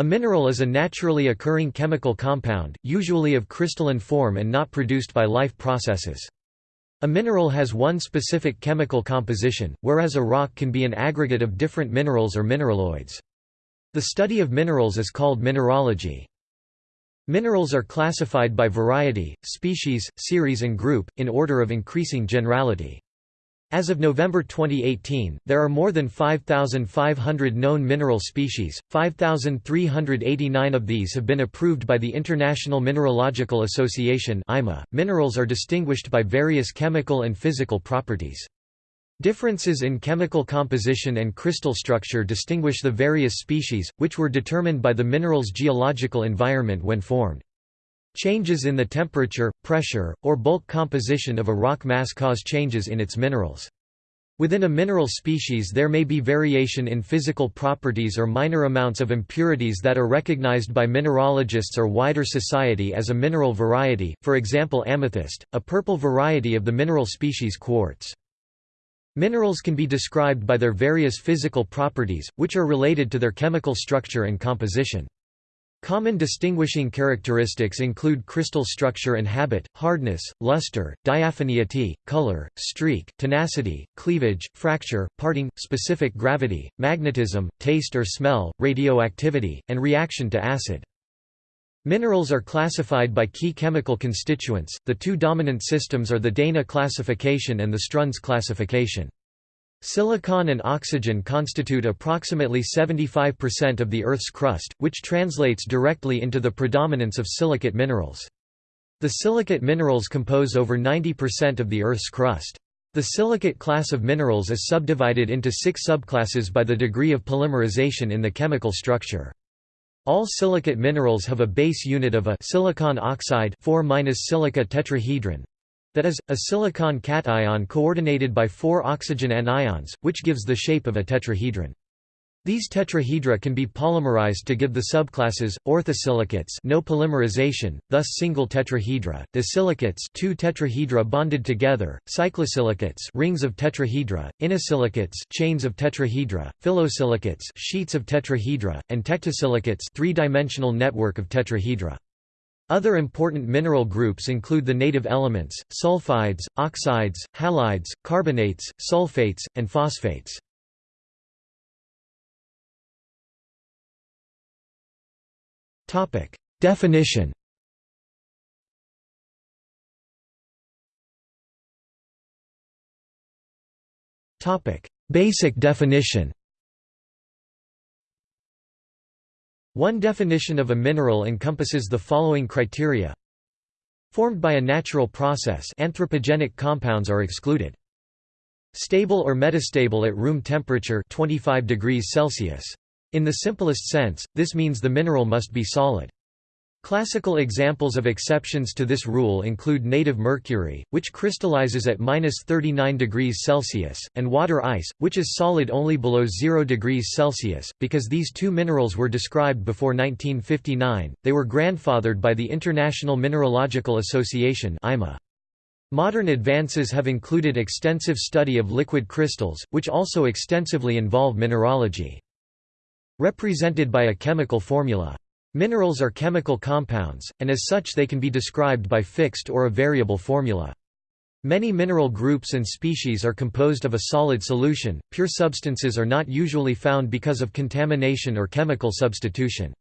A mineral is a naturally occurring chemical compound, usually of crystalline form and not produced by life processes. A mineral has one specific chemical composition, whereas a rock can be an aggregate of different minerals or mineraloids. The study of minerals is called mineralogy. Minerals are classified by variety, species, series and group, in order of increasing generality. As of November 2018, there are more than 5,500 known mineral species, 5,389 of these have been approved by the International Mineralogical Association .Minerals are distinguished by various chemical and physical properties. Differences in chemical composition and crystal structure distinguish the various species, which were determined by the mineral's geological environment when formed. Changes in the temperature, pressure, or bulk composition of a rock mass cause changes in its minerals. Within a mineral species there may be variation in physical properties or minor amounts of impurities that are recognized by mineralogists or wider society as a mineral variety, for example amethyst, a purple variety of the mineral species quartz. Minerals can be described by their various physical properties, which are related to their chemical structure and composition. Common distinguishing characteristics include crystal structure and habit, hardness, luster, diaphaneity, color, streak, tenacity, cleavage, fracture, parting, specific gravity, magnetism, taste or smell, radioactivity, and reaction to acid. Minerals are classified by key chemical constituents. The two dominant systems are the Dana classification and the Strunz classification. Silicon and oxygen constitute approximately 75% of the Earth's crust, which translates directly into the predominance of silicate minerals. The silicate minerals compose over 90% of the Earth's crust. The silicate class of minerals is subdivided into six subclasses by the degree of polymerization in the chemical structure. All silicate minerals have a base unit of a silicon oxide 4 silica tetrahedron, that is, a silicon cation coordinated by four oxygen anions, which gives the shape of a tetrahedron. These tetrahedra can be polymerized to give the subclasses orthosilicates no polymerization, thus single tetrahedra, disilicates two tetrahedra bonded together, cyclosilicates rings of tetrahedra, inosilicates chains of tetrahedra, phyllosilicates sheets of tetrahedra, and tectosilicates three-dimensional network of tetrahedra. Other important mineral groups include the native elements, sulfides, oxides, halides, carbonates, sulfates, and phosphates. Definition Basic definition One definition of a mineral encompasses the following criteria. Formed by a natural process anthropogenic compounds are excluded. Stable or metastable at room temperature 25 degrees Celsius. In the simplest sense, this means the mineral must be solid. Classical examples of exceptions to this rule include native mercury, which crystallizes at -39 degrees Celsius, and water ice, which is solid only below 0 degrees Celsius. Because these two minerals were described before 1959, they were grandfathered by the International Mineralogical Association (IMA). Modern advances have included extensive study of liquid crystals, which also extensively involve mineralogy. Represented by a chemical formula. Minerals are chemical compounds, and as such they can be described by fixed or a variable formula. Many mineral groups and species are composed of a solid solution, pure substances are not usually found because of contamination or chemical substitution.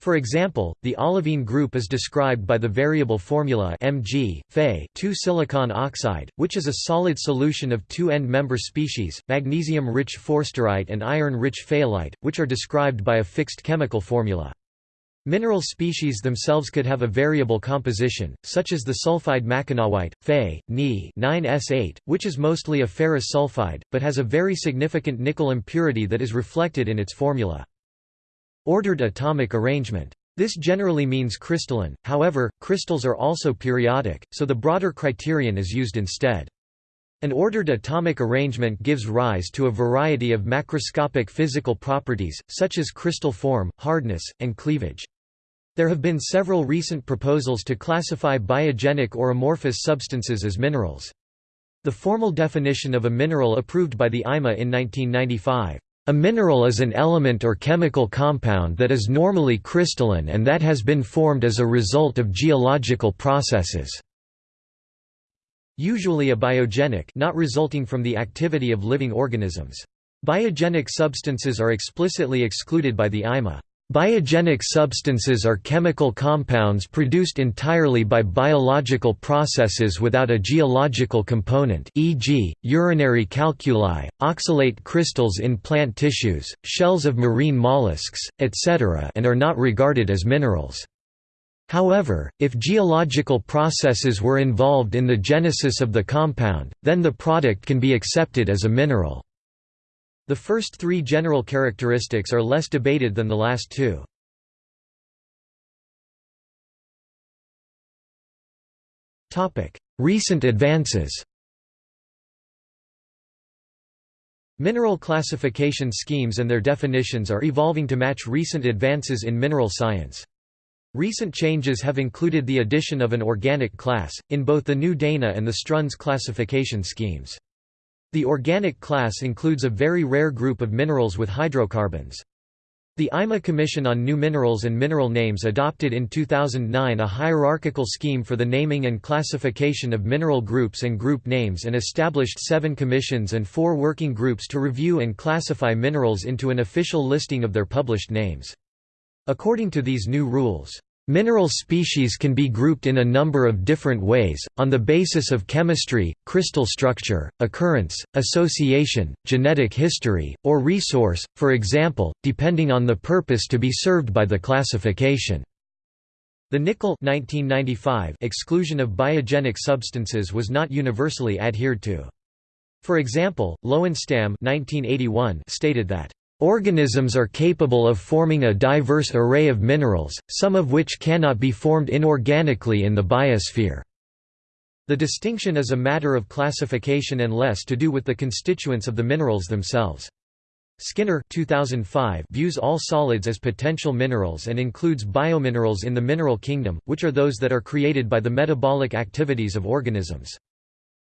For example, the olivine group is described by the variable formula Mg, Fe 2-silicon oxide, which is a solid solution of two end-member species, magnesium-rich forsterite and iron-rich fayalite, which are described by a fixed chemical formula. Mineral species themselves could have a variable composition, such as the sulfide mackinawite, Fe, Ni 9S8, which is mostly a ferrous sulfide, but has a very significant nickel impurity that is reflected in its formula. Ordered atomic arrangement. This generally means crystalline, however, crystals are also periodic, so the broader criterion is used instead. An ordered atomic arrangement gives rise to a variety of macroscopic physical properties, such as crystal form, hardness, and cleavage. There have been several recent proposals to classify biogenic or amorphous substances as minerals. The formal definition of a mineral approved by the IMA in 1995 A mineral is an element or chemical compound that is normally crystalline and that has been formed as a result of geological processes. Usually a biogenic, not resulting from the activity of living organisms. Biogenic substances are explicitly excluded by the IMA. Biogenic substances are chemical compounds produced entirely by biological processes without a geological component e.g., urinary calculi, oxalate crystals in plant tissues, shells of marine mollusks, etc. and are not regarded as minerals. However, if geological processes were involved in the genesis of the compound, then the product can be accepted as a mineral. The first three general characteristics are less debated than the last two. Recent advances Mineral classification schemes and their definitions are evolving to match recent advances in mineral science. Recent changes have included the addition of an organic class, in both the new Dana and the Strunz classification schemes. The organic class includes a very rare group of minerals with hydrocarbons. The IMA Commission on New Minerals and Mineral Names adopted in 2009 a hierarchical scheme for the naming and classification of mineral groups and group names and established seven commissions and four working groups to review and classify minerals into an official listing of their published names. According to these new rules, Mineral species can be grouped in a number of different ways, on the basis of chemistry, crystal structure, occurrence, association, genetic history, or resource, for example, depending on the purpose to be served by the classification. The Nickel 1995 exclusion of biogenic substances was not universally adhered to. For example, Lowenstam 1981 stated that Organisms are capable of forming a diverse array of minerals, some of which cannot be formed inorganically in the biosphere. The distinction is a matter of classification and less to do with the constituents of the minerals themselves. Skinner 2005 views all solids as potential minerals and includes biominerals in the mineral kingdom, which are those that are created by the metabolic activities of organisms.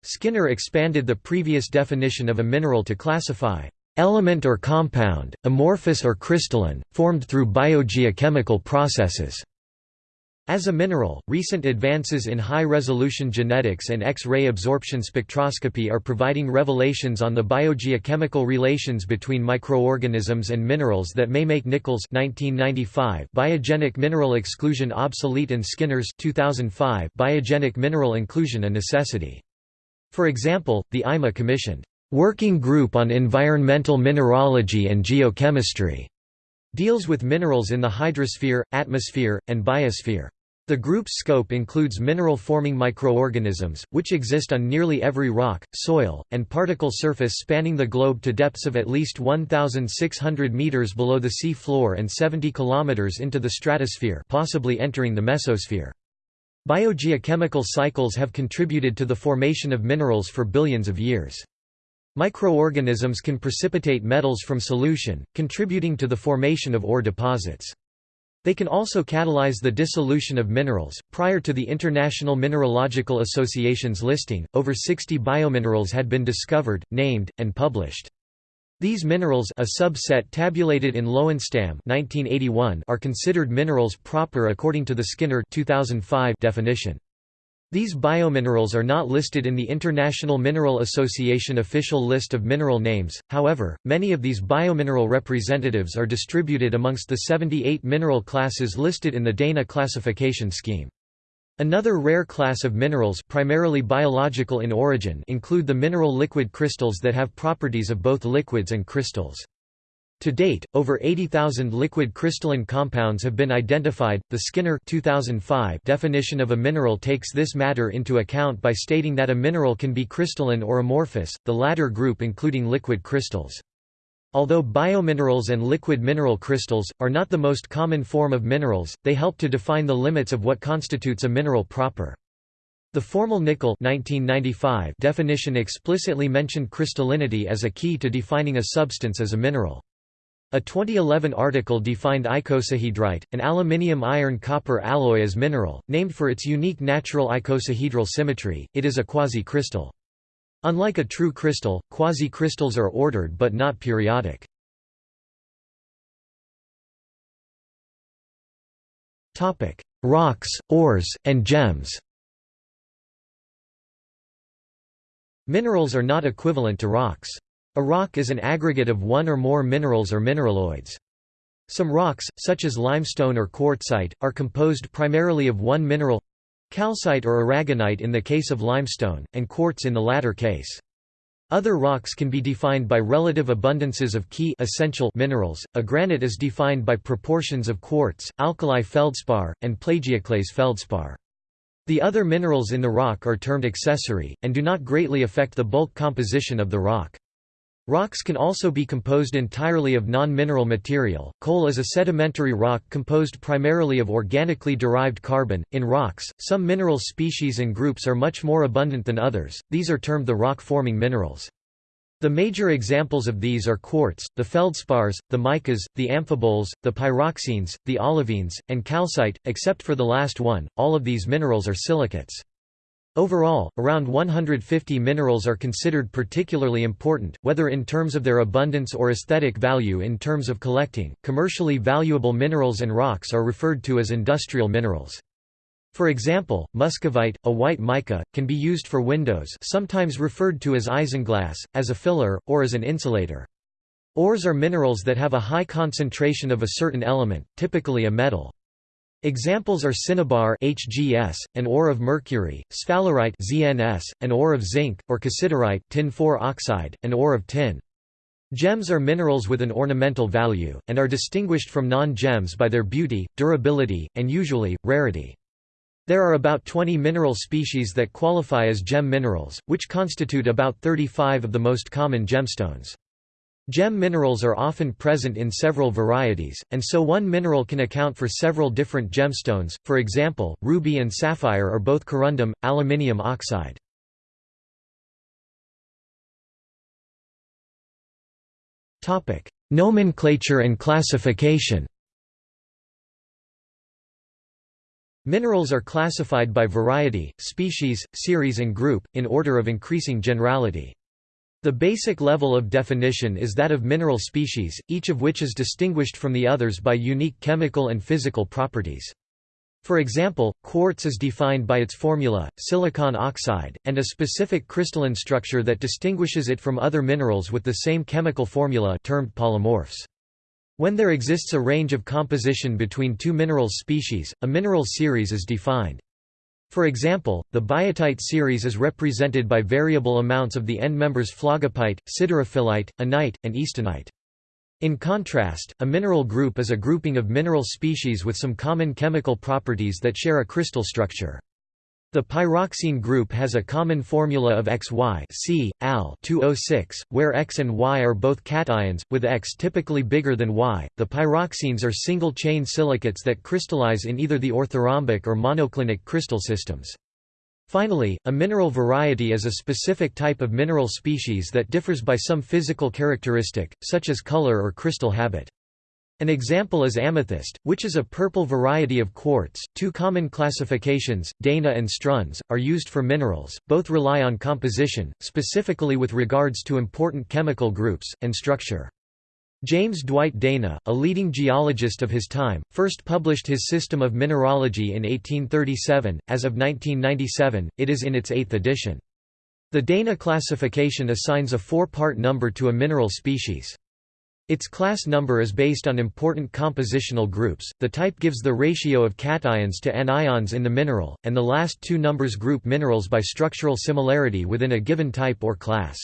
Skinner expanded the previous definition of a mineral to classify Element or compound, amorphous or crystalline, formed through biogeochemical processes. As a mineral, recent advances in high-resolution genetics and X-ray absorption spectroscopy are providing revelations on the biogeochemical relations between microorganisms and minerals that may make Nichols 1995 biogenic mineral exclusion obsolete and Skinner's 2005 biogenic mineral inclusion a necessity. For example, the IMA commissioned Working Group on Environmental Mineralogy and Geochemistry deals with minerals in the hydrosphere, atmosphere, and biosphere. The group's scope includes mineral-forming microorganisms, which exist on nearly every rock, soil, and particle surface spanning the globe to depths of at least 1,600 meters below the sea floor and 70 kilometers into the stratosphere possibly entering the mesosphere. Biogeochemical cycles have contributed to the formation of minerals for billions of years. Microorganisms can precipitate metals from solution, contributing to the formation of ore deposits. They can also catalyze the dissolution of minerals. Prior to the International Mineralogical Association's listing, over 60 biominerals had been discovered, named, and published. These minerals a subset tabulated in Lowenstam 1981 are considered minerals proper according to the Skinner 2005 definition. These biominerals are not listed in the International Mineral Association official list of mineral names, however, many of these biomineral representatives are distributed amongst the 78 mineral classes listed in the Dana classification scheme. Another rare class of minerals primarily biological in origin include the mineral liquid crystals that have properties of both liquids and crystals. To date, over 80,000 liquid crystalline compounds have been identified. The Skinner 2005 definition of a mineral takes this matter into account by stating that a mineral can be crystalline or amorphous, the latter group including liquid crystals. Although biominerals and liquid mineral crystals, are not the most common form of minerals, they help to define the limits of what constitutes a mineral proper. The formal Nickel 1995 definition explicitly mentioned crystallinity as a key to defining a substance as a mineral. A 2011 article defined icosahedrite, an aluminium iron copper alloy as mineral, named for its unique natural icosahedral symmetry, it is a quasi-crystal. Unlike a true crystal, quasi-crystals are ordered but not periodic. Rocks, ores, and gems Minerals are not equivalent to rocks. A rock is an aggregate of one or more minerals or mineraloids. Some rocks, such as limestone or quartzite, are composed primarily of one mineral calcite or aragonite in the case of limestone, and quartz in the latter case. Other rocks can be defined by relative abundances of key essential minerals. A granite is defined by proportions of quartz, alkali feldspar, and plagioclase feldspar. The other minerals in the rock are termed accessory, and do not greatly affect the bulk composition of the rock. Rocks can also be composed entirely of non-mineral material. Coal is a sedimentary rock composed primarily of organically derived carbon. In rocks, some mineral species and groups are much more abundant than others. These are termed the rock-forming minerals. The major examples of these are quartz, the feldspars, the micas, the amphiboles, the pyroxenes, the olivines, and calcite. Except for the last one, all of these minerals are silicates. Overall, around 150 minerals are considered particularly important, whether in terms of their abundance or aesthetic value in terms of collecting. Commercially valuable minerals and rocks are referred to as industrial minerals. For example, muscovite, a white mica, can be used for windows sometimes referred to as isinglass, as a filler, or as an insulator. Ores are minerals that have a high concentration of a certain element, typically a metal. Examples are cinnabar HGS, an ore of mercury, sphalerite ZNS, an ore of zinc, or cassiterite tin oxide, an ore of tin. Gems are minerals with an ornamental value, and are distinguished from non-gems by their beauty, durability, and usually, rarity. There are about 20 mineral species that qualify as gem minerals, which constitute about 35 of the most common gemstones. Gem minerals are often present in several varieties, and so one mineral can account for several different gemstones, for example, ruby and sapphire are both corundum, aluminium oxide. Nomenclature and classification Minerals are classified by variety, species, series and group, in order of increasing generality. The basic level of definition is that of mineral species, each of which is distinguished from the others by unique chemical and physical properties. For example, quartz is defined by its formula, silicon oxide, and a specific crystalline structure that distinguishes it from other minerals with the same chemical formula termed polymorphs. When there exists a range of composition between two mineral species, a mineral series is defined. For example, the biotite series is represented by variable amounts of the end members phlogopite, siderophyllite, annite, and eastonite. In contrast, a mineral group is a grouping of mineral species with some common chemical properties that share a crystal structure. The pyroxene group has a common formula of XY C, Al 206, where X and Y are both cations, with X typically bigger than Y. The pyroxenes are single-chain silicates that crystallize in either the orthorhombic or monoclinic crystal systems. Finally, a mineral variety is a specific type of mineral species that differs by some physical characteristic, such as color or crystal habit. An example is amethyst, which is a purple variety of quartz. Two common classifications, Dana and Strunz, are used for minerals. Both rely on composition, specifically with regards to important chemical groups, and structure. James Dwight Dana, a leading geologist of his time, first published his System of Mineralogy in 1837. As of 1997, it is in its eighth edition. The Dana classification assigns a four-part number to a mineral species. Its class number is based on important compositional groups, the type gives the ratio of cations to anions in the mineral, and the last two numbers group minerals by structural similarity within a given type or class.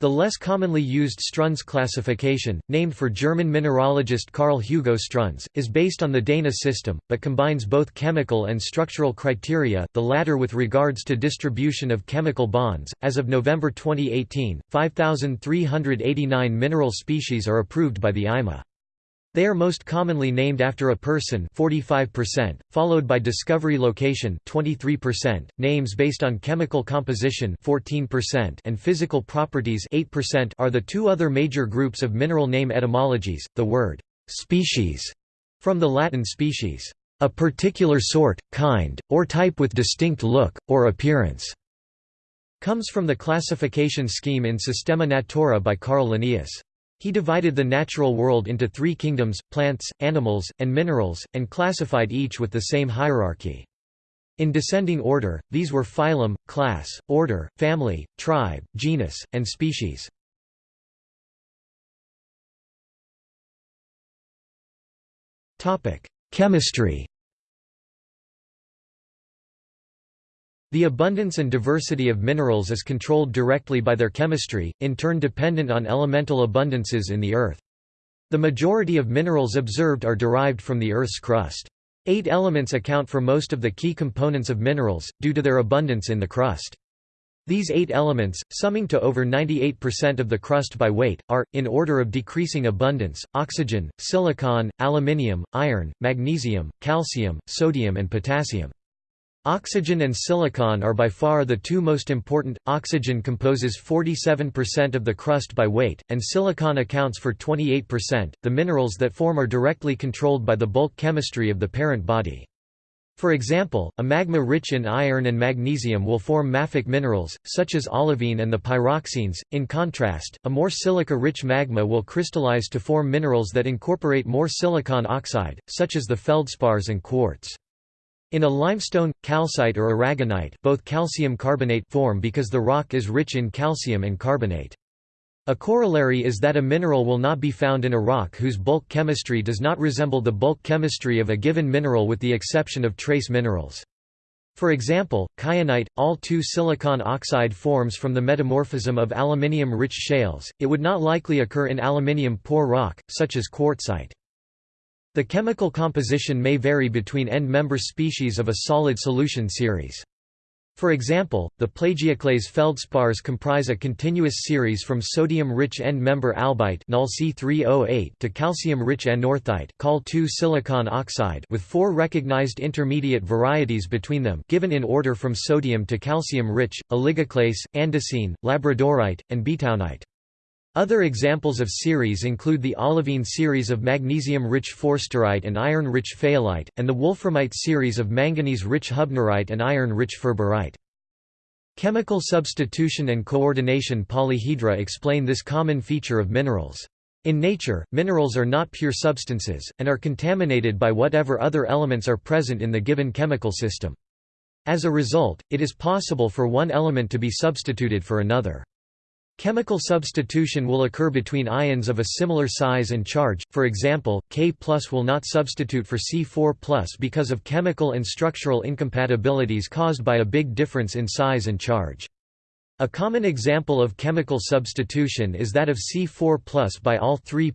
The less commonly used Strunz classification, named for German mineralogist Carl Hugo Strunz, is based on the Dana system, but combines both chemical and structural criteria, the latter with regards to distribution of chemical bonds. As of November 2018, 5,389 mineral species are approved by the IMA. They are most commonly named after a person 45%, followed by discovery location 23%, names based on chemical composition 14%, and physical properties 8% are the two other major groups of mineral name etymologies. The word species from the Latin species, a particular sort, kind, or type with distinct look, or appearance, comes from the classification scheme in Systema Naturae by Carl Linnaeus. He divided the natural world into three kingdoms, plants, animals, and minerals, and classified each with the same hierarchy. In descending order, these were phylum, class, order, family, tribe, genus, and species. Chemistry The abundance and diversity of minerals is controlled directly by their chemistry, in turn dependent on elemental abundances in the Earth. The majority of minerals observed are derived from the Earth's crust. Eight elements account for most of the key components of minerals, due to their abundance in the crust. These eight elements, summing to over 98% of the crust by weight, are, in order of decreasing abundance, oxygen, silicon, aluminium, iron, magnesium, calcium, sodium and potassium. Oxygen and silicon are by far the two most important. Oxygen composes 47% of the crust by weight, and silicon accounts for 28%. The minerals that form are directly controlled by the bulk chemistry of the parent body. For example, a magma rich in iron and magnesium will form mafic minerals, such as olivine and the pyroxenes. In contrast, a more silica-rich magma will crystallize to form minerals that incorporate more silicon oxide, such as the feldspars and quartz. In a limestone, calcite or aragonite both calcium carbonate form because the rock is rich in calcium and carbonate. A corollary is that a mineral will not be found in a rock whose bulk chemistry does not resemble the bulk chemistry of a given mineral with the exception of trace minerals. For example, kyanite, all 2 silicon oxide forms from the metamorphism of aluminium-rich shales, it would not likely occur in aluminium-poor rock, such as quartzite. The chemical composition may vary between end-member species of a solid solution series. For example, the plagioclase feldspars comprise a continuous series from sodium-rich end-member albite to calcium-rich anorthite with four recognized intermediate varieties between them given in order from sodium to calcium-rich, oligoclase, andesine, labradorite, and bytownite. Other examples of series include the olivine series of magnesium-rich forsterite and iron-rich fayalite, and the wolframite series of manganese-rich hubnerite and iron-rich ferberite. Chemical substitution and coordination polyhedra explain this common feature of minerals. In nature, minerals are not pure substances, and are contaminated by whatever other elements are present in the given chemical system. As a result, it is possible for one element to be substituted for another. Chemical substitution will occur between ions of a similar size and charge, for example, K will not substitute for C4 because of chemical and structural incompatibilities caused by a big difference in size and charge. A common example of chemical substitution is that of C4 by all 3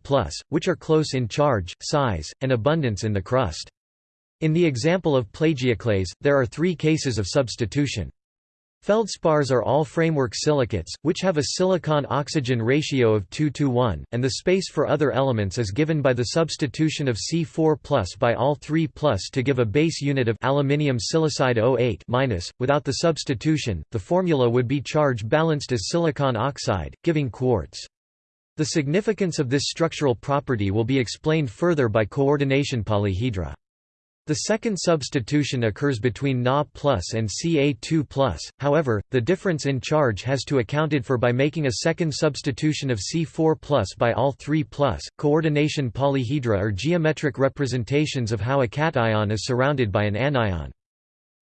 which are close in charge, size, and abundance in the crust. In the example of plagioclase, there are three cases of substitution. Feldspars are all framework silicates, which have a silicon-oxygen ratio of 2 to 1, and the space for other elements is given by the substitution of C4 by all 3 to give a base unit of aluminium silicide 08 minus. Without the substitution, the formula would be charge balanced as silicon oxide, giving quartz. The significance of this structural property will be explained further by coordination polyhedra. The second substitution occurs between Na plus and Ca2+, however, the difference in charge has to accounted for by making a second substitution of C4 by all 3 Coordination polyhedra are geometric representations of how a cation is surrounded by an anion.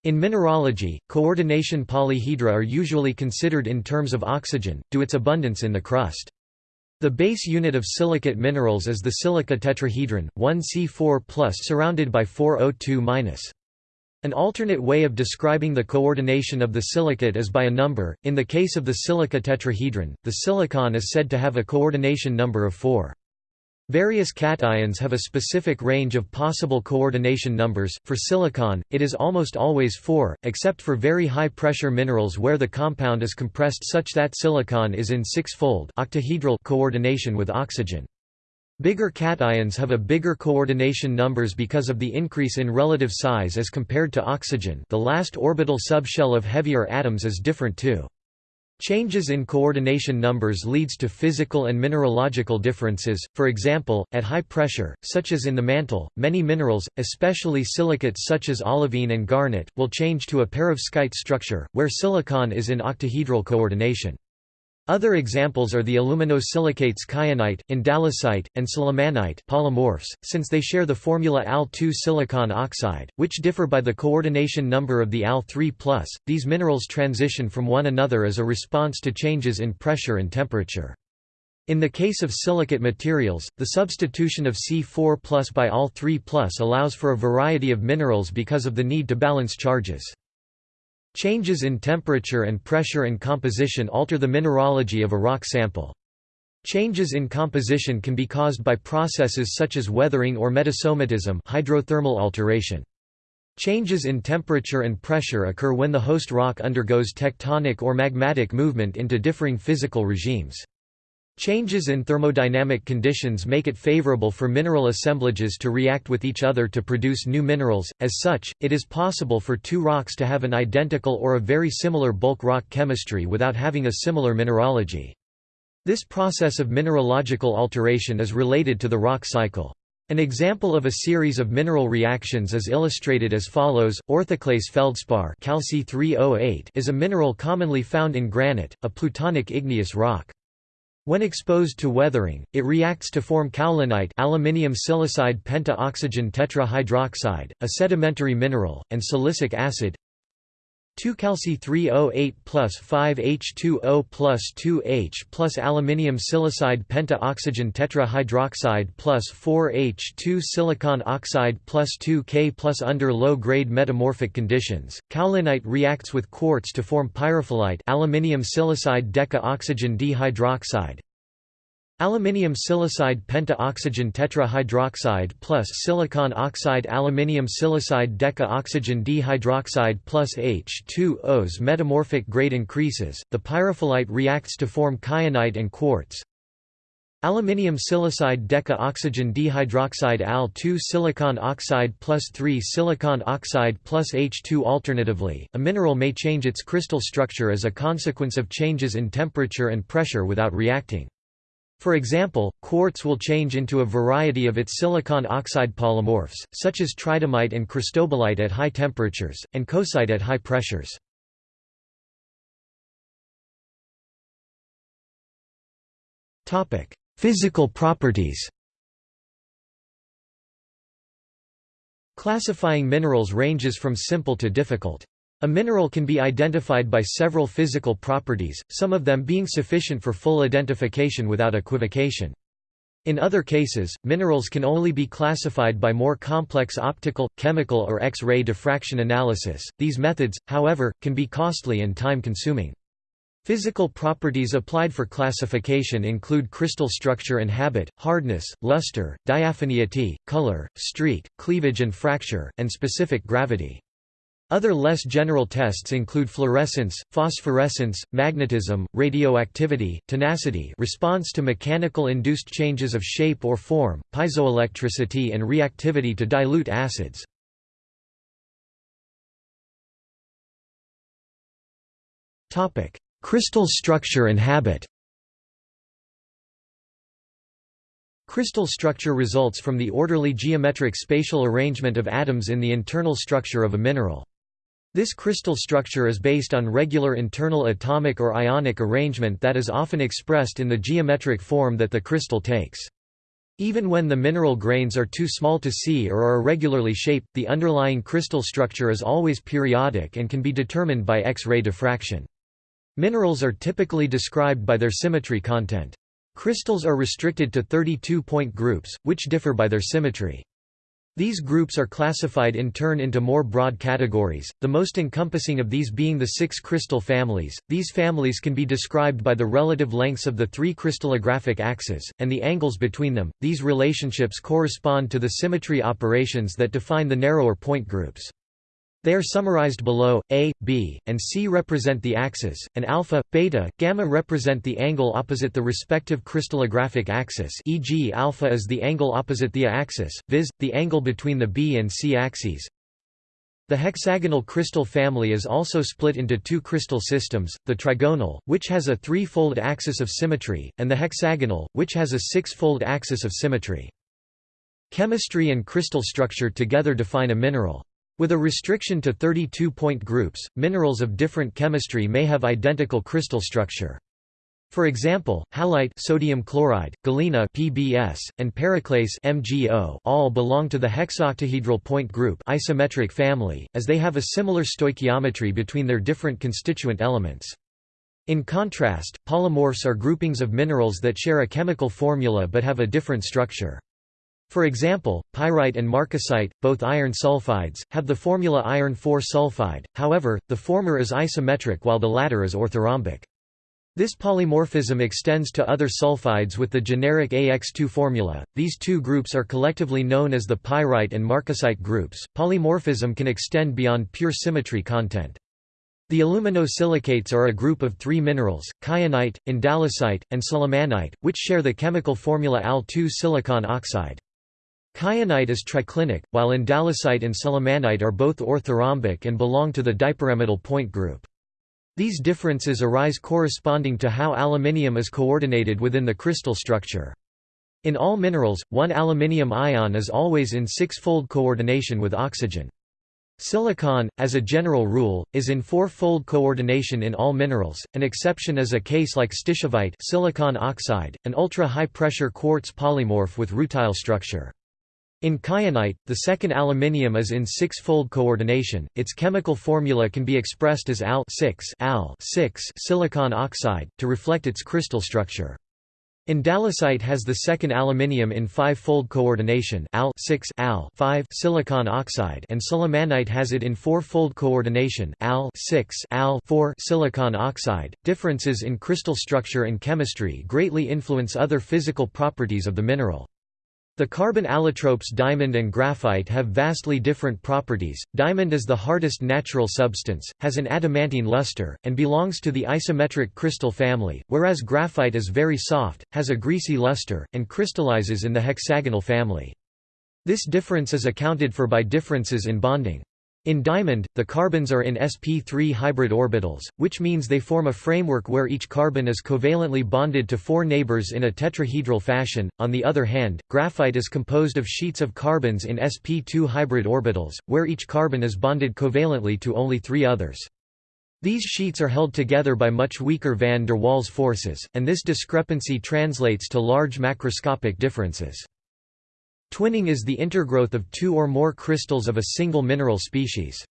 In mineralogy, coordination polyhedra are usually considered in terms of oxygen, due its abundance in the crust. The base unit of silicate minerals is the silica tetrahedron, 1C4 surrounded by 4O2 An alternate way of describing the coordination of the silicate is by a number. In the case of the silica tetrahedron, the silicon is said to have a coordination number of 4. Various cations have a specific range of possible coordination numbers. For silicon, it is almost always 4, except for very high pressure minerals where the compound is compressed such that silicon is in six-fold octahedral coordination with oxygen. Bigger cations have a bigger coordination numbers because of the increase in relative size as compared to oxygen. The last orbital subshell of heavier atoms is different too. Changes in coordination numbers leads to physical and mineralogical differences, for example, at high pressure, such as in the mantle, many minerals, especially silicates such as olivine and garnet, will change to a perovskite structure, where silicon is in octahedral coordination. Other examples are the aluminosilicates kyanite, andalusite, and sillimanite polymorphs, since they share the formula Al2 silicon oxide, which differ by the coordination number of the Al3+. These minerals transition from one another as a response to changes in pressure and temperature. In the case of silicate materials, the substitution of C4 by Al3 allows for a variety of minerals because of the need to balance charges. Changes in temperature and pressure and composition alter the mineralogy of a rock sample. Changes in composition can be caused by processes such as weathering or metasomatism hydrothermal alteration. Changes in temperature and pressure occur when the host rock undergoes tectonic or magmatic movement into differing physical regimes. Changes in thermodynamic conditions make it favorable for mineral assemblages to react with each other to produce new minerals, as such, it is possible for two rocks to have an identical or a very similar bulk rock chemistry without having a similar mineralogy. This process of mineralogical alteration is related to the rock cycle. An example of a series of mineral reactions is illustrated as follows: orthoclase feldspar oh is a mineral commonly found in granite, a plutonic igneous rock. When exposed to weathering, it reacts to form kaolinite aluminium silicide penta-oxygen tetrahydroxide, a sedimentary mineral, and silicic acid 2-calci-308 plus 5H2O plus 2H plus aluminium silicide penta-oxygen tetrahydroxide plus 4H2 silicon oxide plus 2K plus under low-grade metamorphic conditions. Kaolinite reacts with quartz to form pyrophyllite aluminium silicide deca-oxygen dihydroxide, Aluminium silicide penta-oxygen tetrahydroxide plus silicon oxide aluminium silicide deca-oxygen dihydroxide plus H2O's metamorphic grade increases, the pyrophyllite reacts to form kyanite and quartz. Aluminium silicide deca-oxygen dihydroxide Al2 silicon oxide plus 3 silicon oxide plus H2 Alternatively, a mineral may change its crystal structure as a consequence of changes in temperature and pressure without reacting. For example, quartz will change into a variety of its silicon oxide polymorphs, such as tridymite and cristobalite at high temperatures, and coesite at high pressures. Physical properties Classifying minerals ranges from simple to difficult. A mineral can be identified by several physical properties, some of them being sufficient for full identification without equivocation. In other cases, minerals can only be classified by more complex optical, chemical or X-ray diffraction analysis. These methods, however, can be costly and time-consuming. Physical properties applied for classification include crystal structure and habit, hardness, luster, diaphaneity, color, streak, cleavage and fracture, and specific gravity. Other less general tests include fluorescence, phosphorescence, magnetism, radioactivity, tenacity response to mechanical induced changes of shape or form, piezoelectricity and reactivity to dilute acids. Crystal structure and habit Crystal structure results from the orderly geometric spatial arrangement of atoms in the internal structure of a mineral. This crystal structure is based on regular internal atomic or ionic arrangement that is often expressed in the geometric form that the crystal takes. Even when the mineral grains are too small to see or are irregularly shaped, the underlying crystal structure is always periodic and can be determined by X-ray diffraction. Minerals are typically described by their symmetry content. Crystals are restricted to 32-point groups, which differ by their symmetry. These groups are classified in turn into more broad categories, the most encompassing of these being the six crystal families. These families can be described by the relative lengths of the three crystallographic axes, and the angles between them. These relationships correspond to the symmetry operations that define the narrower point groups. They are summarized below. A, B, and C represent the axis, and alpha, beta, gamma represent the angle opposite the respective crystallographic axis e.g. alpha is the angle opposite the axis, viz., the angle between the B and C axes. The hexagonal crystal family is also split into two crystal systems, the trigonal, which has a three-fold axis of symmetry, and the hexagonal, which has a six-fold axis of symmetry. Chemistry and crystal structure together define a mineral. With a restriction to 32-point groups, minerals of different chemistry may have identical crystal structure. For example, halite sodium chloride, galena PBS, and periclase MgO all belong to the hexoctahedral point group isometric family, as they have a similar stoichiometry between their different constituent elements. In contrast, polymorphs are groupings of minerals that share a chemical formula but have a different structure. For example, pyrite and marcasite, both iron sulfides, have the formula iron 4 sulfide, however, the former is isometric while the latter is orthorhombic. This polymorphism extends to other sulfides with the generic AX2 formula. These two groups are collectively known as the pyrite and marcasite groups. Polymorphism can extend beyond pure symmetry content. The aluminosilicates are a group of three minerals, kyanite, andalusite, and sillimanite, which share the chemical formula Al2 silicon oxide. Kyanite is triclinic, while andalusite and sillimanite are both orthorhombic and belong to the dipyramidal point group. These differences arise corresponding to how aluminium is coordinated within the crystal structure. In all minerals, one aluminium ion is always in six-fold coordination with oxygen. Silicon, as a general rule, is in four-fold coordination in all minerals, an exception is a case like stishovite silicon oxide, an ultra-high-pressure quartz polymorph with rutile structure. In kyanite, the second aluminium is in six-fold coordination. Its chemical formula can be expressed as Al-6 Al silicon oxide to reflect its crystal structure. Andalusite has the second aluminium in five-fold coordination Al-6 Al silicon oxide and sillimanite has it in four-fold coordination Al-6 Al silicon oxide. Differences in crystal structure and chemistry greatly influence other physical properties of the mineral. The carbon allotropes diamond and graphite have vastly different properties. Diamond is the hardest natural substance, has an adamantine luster, and belongs to the isometric crystal family, whereas graphite is very soft, has a greasy luster, and crystallizes in the hexagonal family. This difference is accounted for by differences in bonding. In diamond, the carbons are in sp3 hybrid orbitals, which means they form a framework where each carbon is covalently bonded to four neighbors in a tetrahedral fashion. On the other hand, graphite is composed of sheets of carbons in sp2 hybrid orbitals, where each carbon is bonded covalently to only three others. These sheets are held together by much weaker van der Waals forces, and this discrepancy translates to large macroscopic differences. Twinning is the intergrowth of two or more crystals of a single mineral species.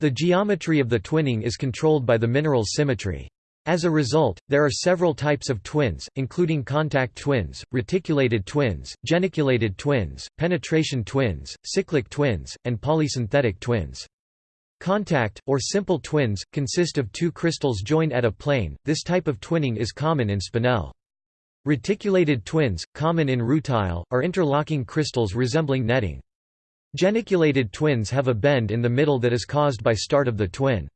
The geometry of the twinning is controlled by the mineral's symmetry. As a result, there are several types of twins, including contact twins, reticulated twins, geniculated twins, penetration twins, cyclic twins, and polysynthetic twins. Contact, or simple twins, consist of two crystals joined at a plane. This type of twinning is common in spinel. Reticulated twins, common in rutile, are interlocking crystals resembling netting. Geniculated twins have a bend in the middle that is caused by start of the twin.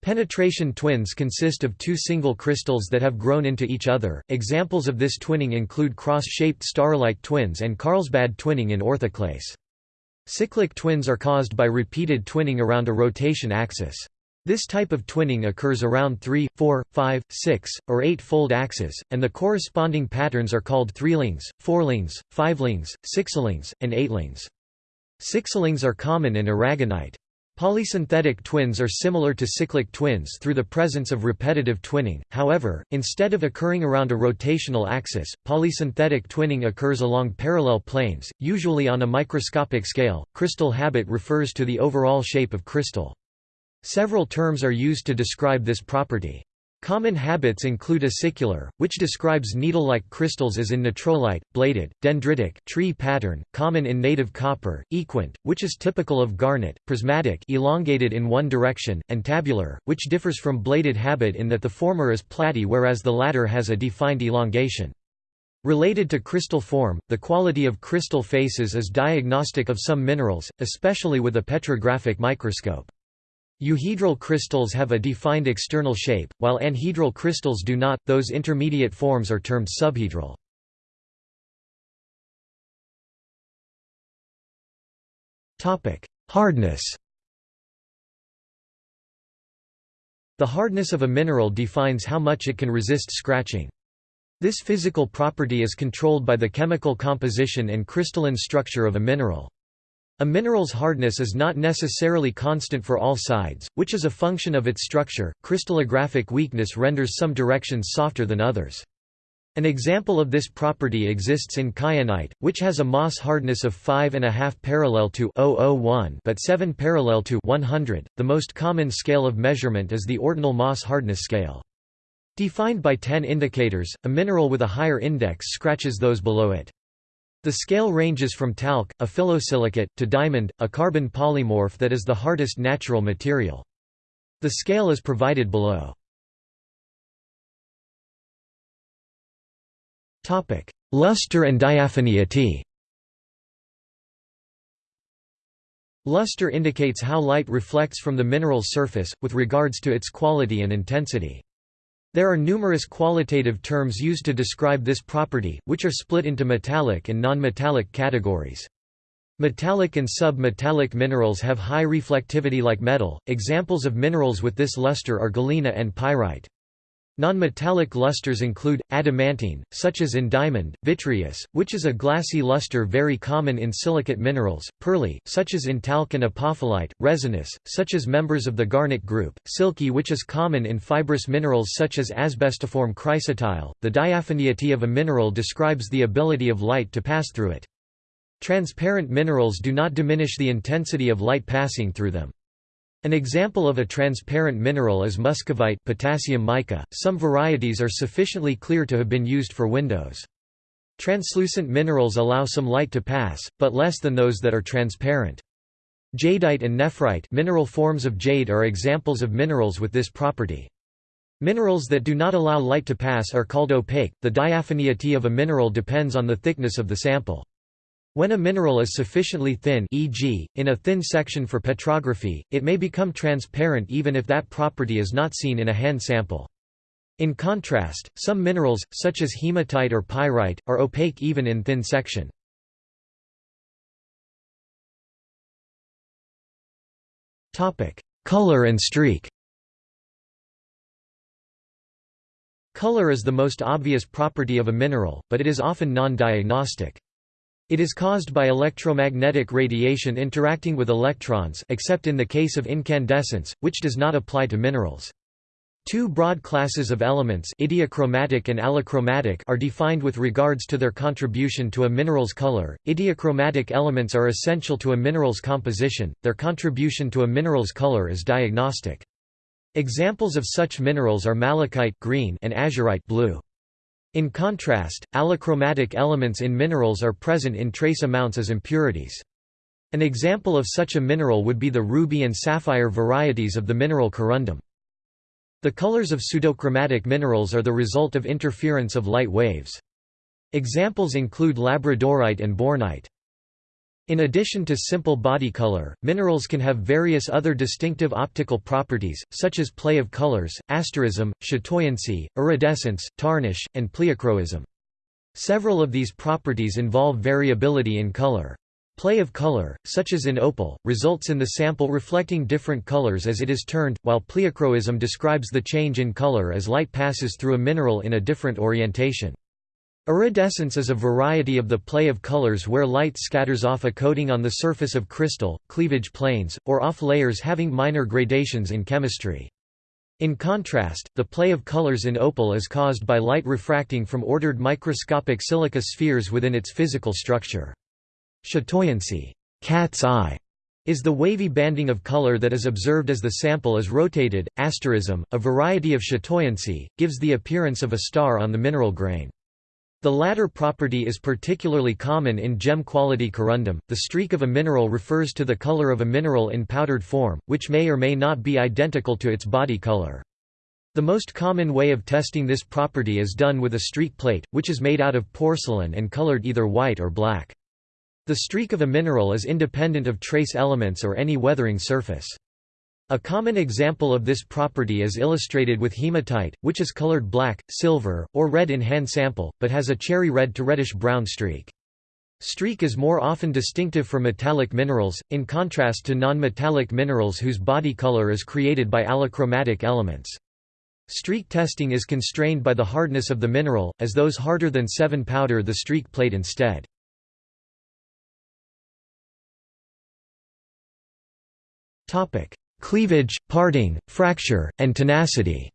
Penetration twins consist of two single crystals that have grown into each other. Examples of this twinning include cross-shaped staurolite twins and Carlsbad twinning in orthoclase. Cyclic twins are caused by repeated twinning around a rotation axis. This type of twinning occurs around 3, 4, 5, 6, or 8-fold axes, and the corresponding patterns are called threelings, fourlings, fivelings, sixlings, and eightlings. Sixlings are common in aragonite. Polysynthetic twins are similar to cyclic twins through the presence of repetitive twinning, however, instead of occurring around a rotational axis, polysynthetic twinning occurs along parallel planes, usually on a microscopic scale. Crystal habit refers to the overall shape of crystal. Several terms are used to describe this property. Common habits include acicular, which describes needle-like crystals as in natrolite, bladed, dendritic tree pattern, common in native copper, equant, which is typical of garnet, prismatic elongated in one direction, and tabular, which differs from bladed habit in that the former is platy whereas the latter has a defined elongation. Related to crystal form, the quality of crystal faces is diagnostic of some minerals, especially with a petrographic microscope. Euhedral crystals have a defined external shape, while anhedral crystals do not, those intermediate forms are termed subhedral. Hardness The hardness of a mineral defines how much it can resist scratching. This physical property is controlled by the chemical composition and crystalline structure of a mineral. A mineral's hardness is not necessarily constant for all sides, which is a function of its structure. Crystallographic weakness renders some directions softer than others. An example of this property exists in kyanite, which has a Mohs hardness of 5.5 parallel to 001 but 7 parallel to 100. The most common scale of measurement is the ordinal Mohs hardness scale. Defined by 10 indicators, a mineral with a higher index scratches those below it. The scale ranges from talc, a phyllosilicate, to diamond, a carbon polymorph that is the hardest natural material. The scale is provided below. Luster and diaphaneity Luster indicates how light reflects from the mineral's surface, with regards to its quality and intensity. There are numerous qualitative terms used to describe this property, which are split into metallic and non-metallic categories. Metallic and sub-metallic minerals have high reflectivity like metal. Examples of minerals with this luster are galena and pyrite. Non-metallic lusters include, adamantine, such as in diamond, vitreous, which is a glassy luster very common in silicate minerals, pearly, such as in talc and apophyllite, resinous, such as members of the garnet group, silky which is common in fibrous minerals such as asbestiform chrysotile. The diaphaneity of a mineral describes the ability of light to pass through it. Transparent minerals do not diminish the intensity of light passing through them. An example of a transparent mineral is muscovite potassium mica. Some varieties are sufficiently clear to have been used for windows. Translucent minerals allow some light to pass, but less than those that are transparent. Jadeite and nephrite mineral forms of jade are examples of minerals with this property. Minerals that do not allow light to pass are called opaque. The diaphaneity of a mineral depends on the thickness of the sample. When a mineral is sufficiently thin e.g., in a thin section for petrography, it may become transparent even if that property is not seen in a hand sample. In contrast, some minerals, such as hematite or pyrite, are opaque even in thin section. Color and streak Color is the most obvious property of a mineral, but it is often non-diagnostic. It is caused by electromagnetic radiation interacting with electrons except in the case of incandescence, which does not apply to minerals. Two broad classes of elements idiochromatic and allochromatic are defined with regards to their contribution to a mineral's color. Idiochromatic elements are essential to a mineral's composition, their contribution to a mineral's color is diagnostic. Examples of such minerals are malachite green and azurite blue. In contrast, allochromatic elements in minerals are present in trace amounts as impurities. An example of such a mineral would be the ruby and sapphire varieties of the mineral corundum. The colors of pseudochromatic minerals are the result of interference of light waves. Examples include labradorite and bornite. In addition to simple body color, minerals can have various other distinctive optical properties, such as play of colors, asterism, chatoyancy, iridescence, tarnish, and pleochroism. Several of these properties involve variability in color. Play of color, such as in opal, results in the sample reflecting different colors as it is turned, while pleochroism describes the change in color as light passes through a mineral in a different orientation. Iridescence is a variety of the play of colors where light scatters off a coating on the surface of crystal, cleavage planes, or off layers having minor gradations in chemistry. In contrast, the play of colors in opal is caused by light refracting from ordered microscopic silica spheres within its physical structure. Chatoyancy cat's eye", is the wavy banding of color that is observed as the sample is rotated. Asterism, a variety of chatoyancy, gives the appearance of a star on the mineral grain. The latter property is particularly common in gem-quality corundum. The streak of a mineral refers to the color of a mineral in powdered form, which may or may not be identical to its body color. The most common way of testing this property is done with a streak plate, which is made out of porcelain and colored either white or black. The streak of a mineral is independent of trace elements or any weathering surface. A common example of this property is illustrated with hematite, which is colored black, silver, or red in hand sample, but has a cherry red to reddish-brown streak. Streak is more often distinctive for metallic minerals, in contrast to non-metallic minerals whose body color is created by allochromatic elements. Streak testing is constrained by the hardness of the mineral, as those harder than 7 powder the streak plate instead. Cleavage, parting, fracture, and tenacity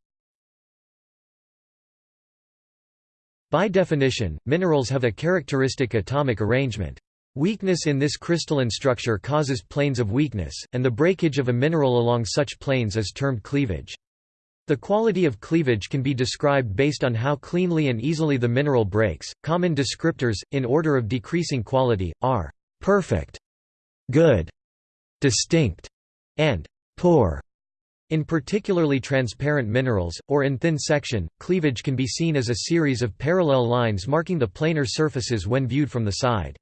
By definition, minerals have a characteristic atomic arrangement. Weakness in this crystalline structure causes planes of weakness, and the breakage of a mineral along such planes is termed cleavage. The quality of cleavage can be described based on how cleanly and easily the mineral breaks. Common descriptors, in order of decreasing quality, are perfect, good, distinct, and poor. In particularly transparent minerals, or in thin section, cleavage can be seen as a series of parallel lines marking the planar surfaces when viewed from the side.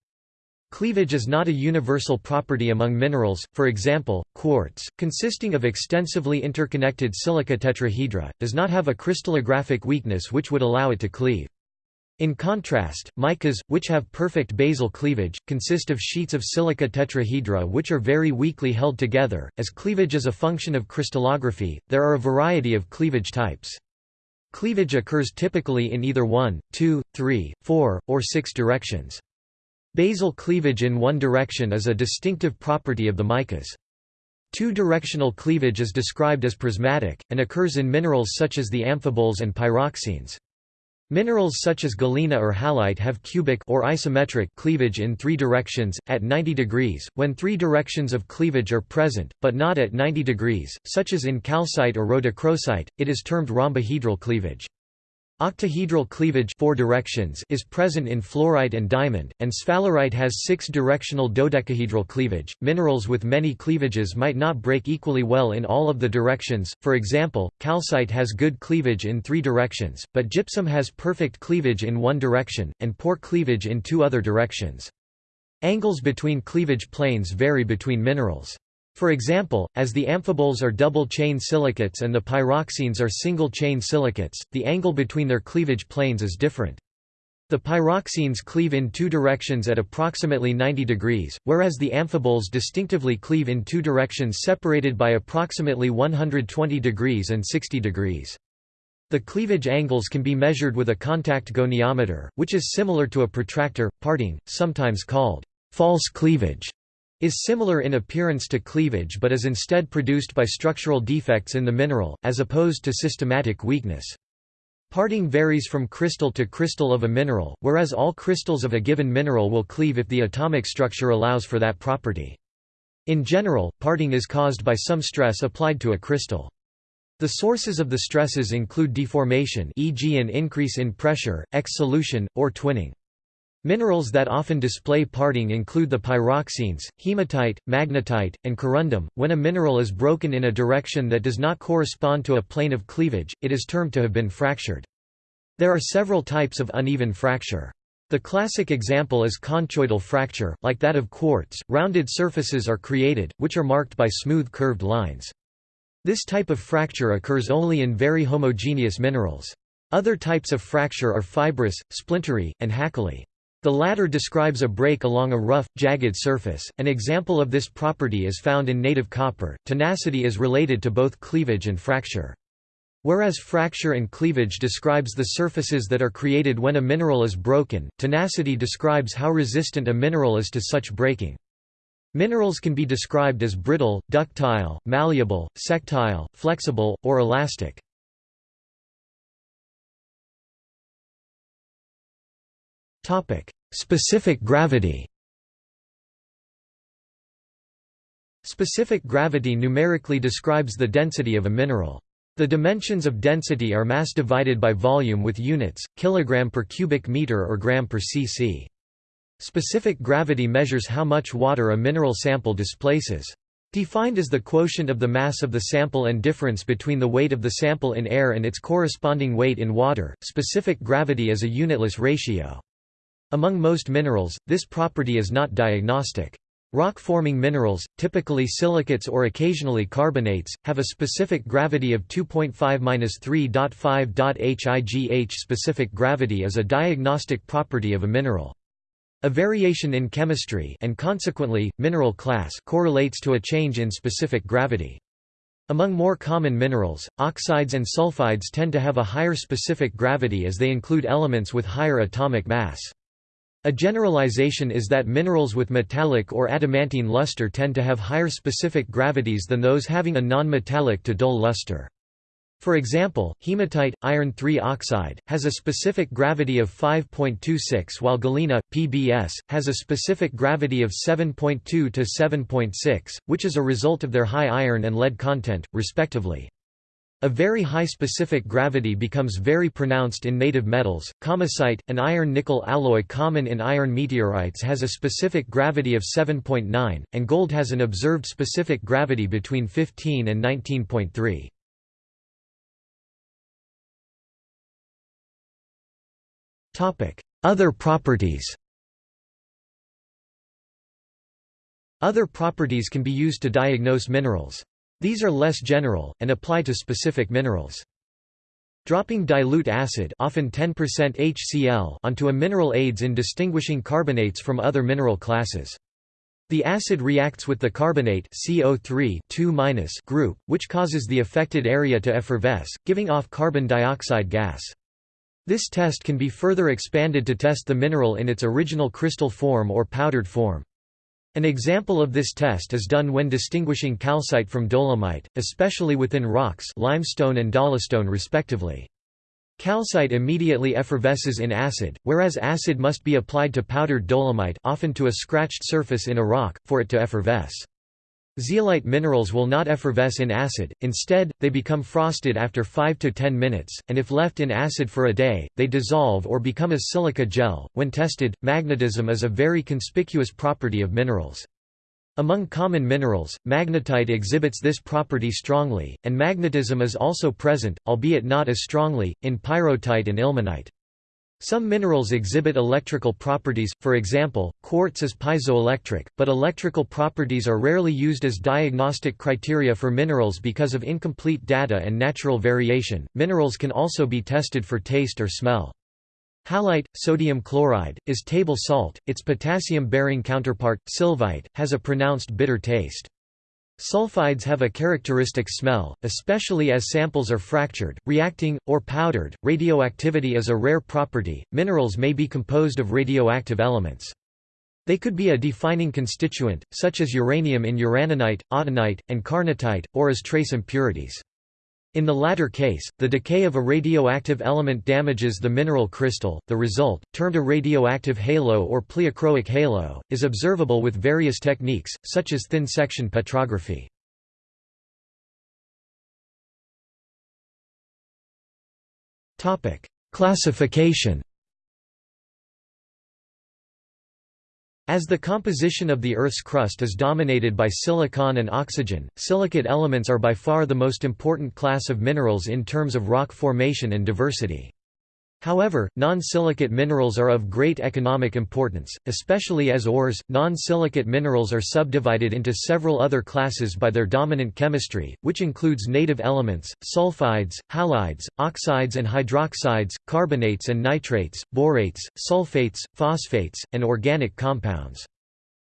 Cleavage is not a universal property among minerals, for example, quartz, consisting of extensively interconnected silica tetrahedra, does not have a crystallographic weakness which would allow it to cleave. In contrast, micas, which have perfect basal cleavage, consist of sheets of silica tetrahedra which are very weakly held together. As cleavage is a function of crystallography, there are a variety of cleavage types. Cleavage occurs typically in either 1, 2, 3, 4, or 6 directions. Basal cleavage in one direction is a distinctive property of the micas. Two-directional cleavage is described as prismatic, and occurs in minerals such as the amphiboles and pyroxenes. Minerals such as galena or halite have cubic or isometric cleavage in three directions, at 90 degrees, when three directions of cleavage are present, but not at 90 degrees, such as in calcite or rhodochrosite, it is termed rhombohedral cleavage. Octahedral cleavage four directions is present in fluorite and diamond, and sphalerite has six-directional dodecahedral cleavage. Minerals with many cleavages might not break equally well in all of the directions, for example, calcite has good cleavage in three directions, but gypsum has perfect cleavage in one direction, and poor cleavage in two other directions. Angles between cleavage planes vary between minerals. For example, as the amphiboles are double-chain silicates and the pyroxenes are single-chain silicates, the angle between their cleavage planes is different. The pyroxenes cleave in two directions at approximately 90 degrees, whereas the amphiboles distinctively cleave in two directions separated by approximately 120 degrees and 60 degrees. The cleavage angles can be measured with a contact goniometer, which is similar to a protractor. Parting, sometimes called false cleavage, is similar in appearance to cleavage but is instead produced by structural defects in the mineral, as opposed to systematic weakness. Parting varies from crystal to crystal of a mineral, whereas all crystals of a given mineral will cleave if the atomic structure allows for that property. In general, parting is caused by some stress applied to a crystal. The sources of the stresses include deformation e.g. an increase in pressure, exsolution, or twinning. Minerals that often display parting include the pyroxenes, hematite, magnetite, and corundum. When a mineral is broken in a direction that does not correspond to a plane of cleavage, it is termed to have been fractured. There are several types of uneven fracture. The classic example is conchoidal fracture, like that of quartz, rounded surfaces are created, which are marked by smooth curved lines. This type of fracture occurs only in very homogeneous minerals. Other types of fracture are fibrous, splintery, and hackly. The latter describes a break along a rough, jagged surface. An example of this property is found in native copper. Tenacity is related to both cleavage and fracture. Whereas fracture and cleavage describes the surfaces that are created when a mineral is broken, tenacity describes how resistant a mineral is to such breaking. Minerals can be described as brittle, ductile, malleable, sectile, flexible, or elastic. Topic: Specific gravity. Specific gravity numerically describes the density of a mineral. The dimensions of density are mass divided by volume with units, kilogram per cubic meter or gram per cc. Specific gravity measures how much water a mineral sample displaces. Defined as the quotient of the mass of the sample and difference between the weight of the sample in air and its corresponding weight in water, specific gravity is a unitless ratio. Among most minerals, this property is not diagnostic. Rock-forming minerals, typically silicates or occasionally carbonates, have a specific gravity of 2.5-3.5. HIGH specific gravity is a diagnostic property of a mineral. A variation in chemistry and consequently, mineral class correlates to a change in specific gravity. Among more common minerals, oxides and sulfides tend to have a higher specific gravity as they include elements with higher atomic mass. A generalization is that minerals with metallic or adamantine luster tend to have higher specific gravities than those having a non-metallic to dull luster. For example, hematite, iron 3 oxide, has a specific gravity of 5.26 while galena, PBS, has a specific gravity of 7.2 to 7.6, which is a result of their high iron and lead content, respectively. A very high specific gravity becomes very pronounced in native metals. Kamacite, an iron-nickel alloy common in iron meteorites has a specific gravity of 7.9, and gold has an observed specific gravity between 15 and 19.3. Topic: Other properties Other properties can be used to diagnose minerals. These are less general, and apply to specific minerals. Dropping dilute acid often 10% HCl onto a mineral aids in distinguishing carbonates from other mineral classes. The acid reacts with the carbonate CO3 group, which causes the affected area to effervesce, giving off carbon dioxide gas. This test can be further expanded to test the mineral in its original crystal form or powdered form. An example of this test is done when distinguishing calcite from dolomite, especially within rocks limestone and dolostone respectively. Calcite immediately effervesces in acid, whereas acid must be applied to powdered dolomite often to a scratched surface in a rock, for it to effervesce. Zeolite minerals will not effervesce in acid, instead, they become frosted after 5 to 10 minutes, and if left in acid for a day, they dissolve or become a silica gel. When tested, magnetism is a very conspicuous property of minerals. Among common minerals, magnetite exhibits this property strongly, and magnetism is also present, albeit not as strongly, in pyrrhotite and ilmenite. Some minerals exhibit electrical properties, for example, quartz is piezoelectric, but electrical properties are rarely used as diagnostic criteria for minerals because of incomplete data and natural variation. Minerals can also be tested for taste or smell. Halite, sodium chloride, is table salt, its potassium-bearing counterpart, sylvite, has a pronounced bitter taste. Sulfides have a characteristic smell, especially as samples are fractured, reacting, or powdered. Radioactivity is a rare property. Minerals may be composed of radioactive elements. They could be a defining constituent, such as uranium in uraninite, autunite, and carnotite, or as trace impurities. In the latter case, the decay of a radioactive element damages the mineral crystal. The result, termed a radioactive halo or pleochroic halo, is observable with various techniques, such as thin section petrography. Topic: Classification As the composition of the Earth's crust is dominated by silicon and oxygen, silicate elements are by far the most important class of minerals in terms of rock formation and diversity. However, non-silicate minerals are of great economic importance, especially as ores. Non-silicate minerals are subdivided into several other classes by their dominant chemistry, which includes native elements, sulfides, halides, oxides and hydroxides, carbonates and nitrates, borates, sulfates, phosphates, and organic compounds.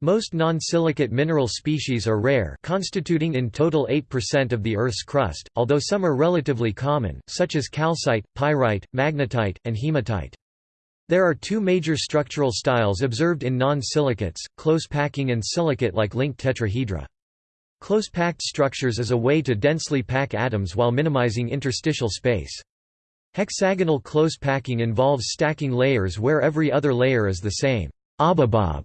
Most non-silicate mineral species are rare constituting in total 8% of the Earth's crust, although some are relatively common, such as calcite, pyrite, magnetite, and hematite. There are two major structural styles observed in non-silicates, close packing and silicate-like linked tetrahedra. Close-packed structures is a way to densely pack atoms while minimizing interstitial space. Hexagonal close packing involves stacking layers where every other layer is the same. Ababob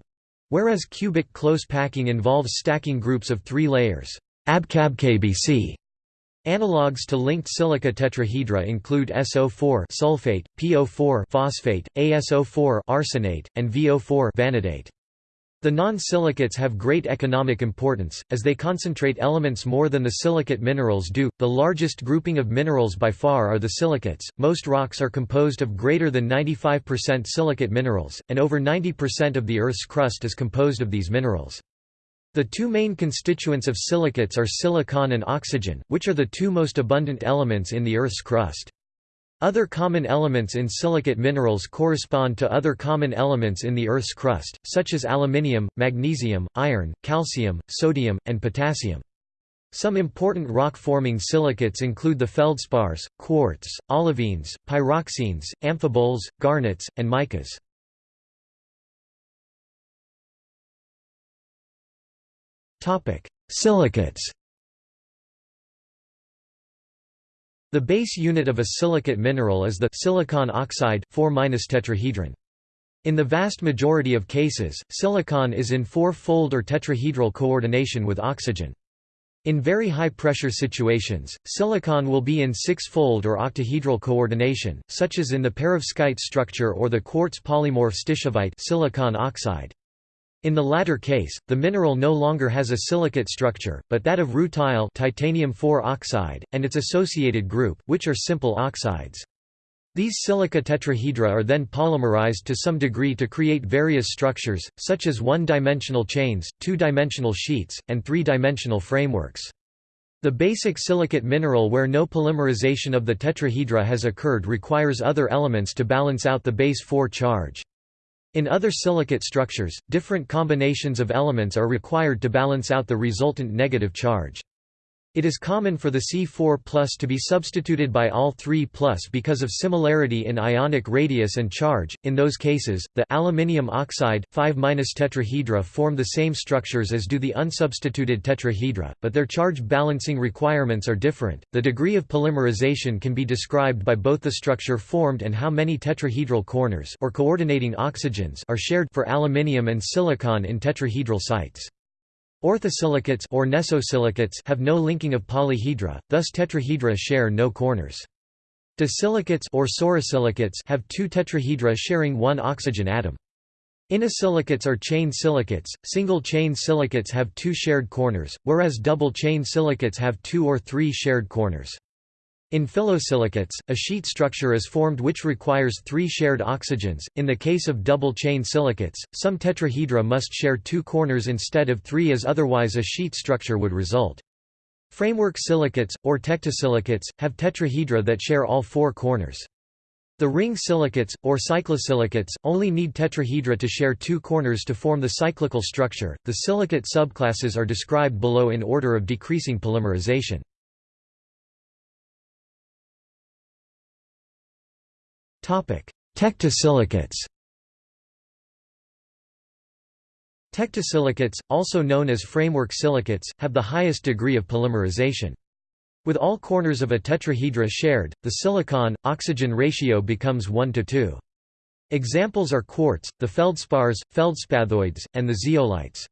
Whereas cubic close packing involves stacking groups of three layers. AbCabKbC. Analogues to linked silica tetrahedra include SO4 sulfate, PO4 phosphate, ASO4 arsenate, and VO4 vanadate. The non-silicates have great economic importance, as they concentrate elements more than the silicate minerals do. The largest grouping of minerals by far are the silicates. Most rocks are composed of greater than 95% silicate minerals, and over 90% of the Earth's crust is composed of these minerals. The two main constituents of silicates are silicon and oxygen, which are the two most abundant elements in the Earth's crust. Other common elements in silicate minerals correspond to other common elements in the Earth's crust, such as aluminium, magnesium, iron, calcium, sodium, and potassium. Some important rock-forming silicates include the feldspars, quartz, olivines, pyroxenes, amphiboles, garnets, and micas. Silicates The base unit of a silicate mineral is the silicon oxide 4 tetrahedron. In the vast majority of cases, silicon is in four-fold or tetrahedral coordination with oxygen. In very high-pressure situations, silicon will be in six-fold or octahedral coordination, such as in the perovskite structure or the quartz polymorph stishovite silicon oxide. In the latter case, the mineral no longer has a silicate structure, but that of rutile titanium oxide, and its associated group, which are simple oxides. These silica tetrahedra are then polymerized to some degree to create various structures, such as one-dimensional chains, two-dimensional sheets, and three-dimensional frameworks. The basic silicate mineral where no polymerization of the tetrahedra has occurred requires other elements to balance out the base 4 charge. In other silicate structures, different combinations of elements are required to balance out the resultant negative charge. It is common for the C4 to be substituted by Al 3 because of similarity in ionic radius and charge. In those cases, the aluminium oxide 5 tetrahedra form the same structures as do the unsubstituted tetrahedra, but their charge balancing requirements are different. The degree of polymerization can be described by both the structure formed and how many tetrahedral corners or coordinating oxygens are shared for aluminium and silicon in tetrahedral sites. Orthosilicates or nesosilicates have no linking of polyhedra, thus tetrahedra share no corners. Disilicates or sorosilicates have two tetrahedra sharing one oxygen atom. Inosilicates are chain silicates, single-chain silicates have two shared corners, whereas double-chain silicates have two or three shared corners. In phyllosilicates, a sheet structure is formed which requires three shared oxygens. In the case of double-chain silicates, some tetrahedra must share two corners instead of three as otherwise a sheet structure would result. Framework silicates, or tectosilicates, have tetrahedra that share all four corners. The ring silicates, or cyclosilicates, only need tetrahedra to share two corners to form the cyclical structure. The silicate subclasses are described below in order of decreasing polymerization. Tectosilicates Tectosilicates, also known as framework silicates, have the highest degree of polymerization. With all corners of a tetrahedra shared, the silicon-oxygen ratio becomes 1 to 2. Examples are quartz, the feldspars, feldspathoids, and the zeolites.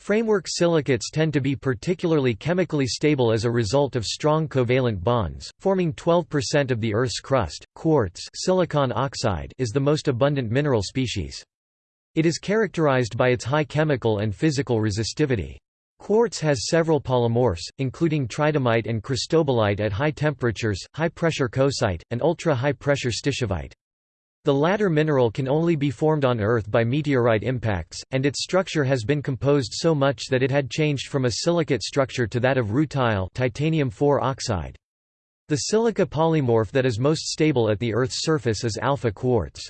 Framework silicates tend to be particularly chemically stable as a result of strong covalent bonds, forming 12% of the Earth's crust. Quartz silicon oxide is the most abundant mineral species. It is characterized by its high chemical and physical resistivity. Quartz has several polymorphs, including tridymite and cristobalite at high temperatures, high-pressure coesite, and ultra-high-pressure stishovite. The latter mineral can only be formed on Earth by meteorite impacts, and its structure has been composed so much that it had changed from a silicate structure to that of rutile titanium oxide. The silica polymorph that is most stable at the Earth's surface is alpha quartz.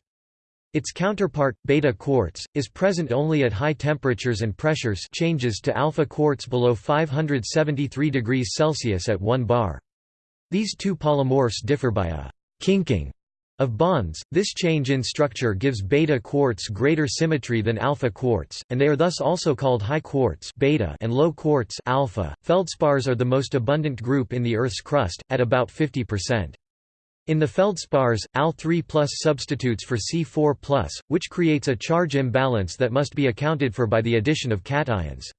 Its counterpart, beta quartz, is present only at high temperatures and pressures changes to alpha quartz below 573 degrees Celsius at 1 bar. These two polymorphs differ by a kinking of bonds, this change in structure gives beta quartz greater symmetry than alpha quartz, and they are thus also called high quartz beta and low quartz alpha. Feldspars are the most abundant group in the Earth's crust, at about 50%. In the feldspars, Al3 substitutes for C4 which creates a charge imbalance that must be accounted for by the addition of cations.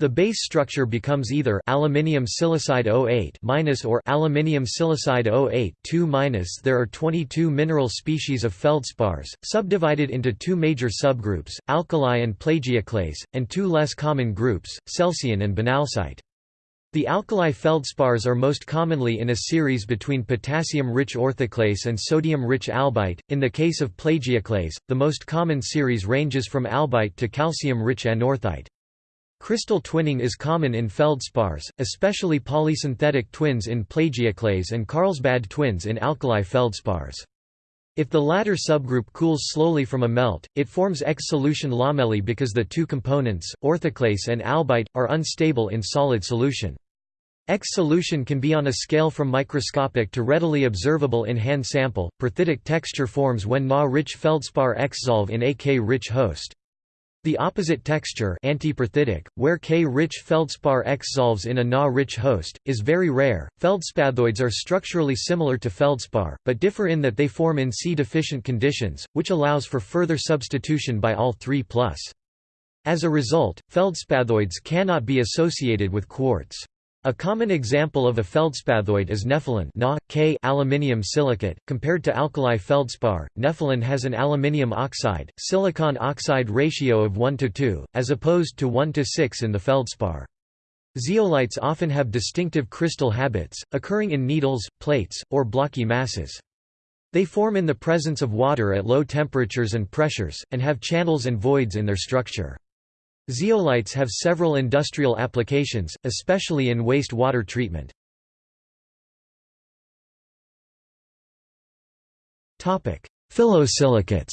The base structure becomes either aluminium silicide 08 minus or aluminium silicide 08 2 minus. There are 22 mineral species of feldspars, subdivided into two major subgroups, alkali and plagioclase, and two less common groups, calcium and banalsite. The alkali feldspars are most commonly in a series between potassium-rich orthoclase and sodium-rich albite. In the case of plagioclase, the most common series ranges from albite to calcium-rich anorthite. Crystal twinning is common in feldspars, especially polysynthetic twins in plagioclase and Carlsbad twins in alkali feldspars. If the latter subgroup cools slowly from a melt, it forms exsolution lamellae because the two components, orthoclase and albite, are unstable in solid solution. Exsolution can be on a scale from microscopic to readily observable in hand sample. Perthitic texture forms when Na-rich feldspar exsolve in AK-rich host. The opposite texture antiperthitic, where K-rich feldspar exsolves in a Na-rich host, is very rare. Feldspathoids are structurally similar to feldspar, but differ in that they form in C-deficient conditions, which allows for further substitution by all 3+. As a result, feldspathoids cannot be associated with quartz. A common example of a feldspathoid is nepheline Na, K aluminium silicate. Compared to alkali feldspar, nepheline has an aluminium oxide, silicon oxide ratio of 1 to 2, as opposed to 1 to 6 in the feldspar. Zeolites often have distinctive crystal habits, occurring in needles, plates, or blocky masses. They form in the presence of water at low temperatures and pressures, and have channels and voids in their structure. Zeolites have several industrial applications, especially in waste-water treatment. Phyllosilicates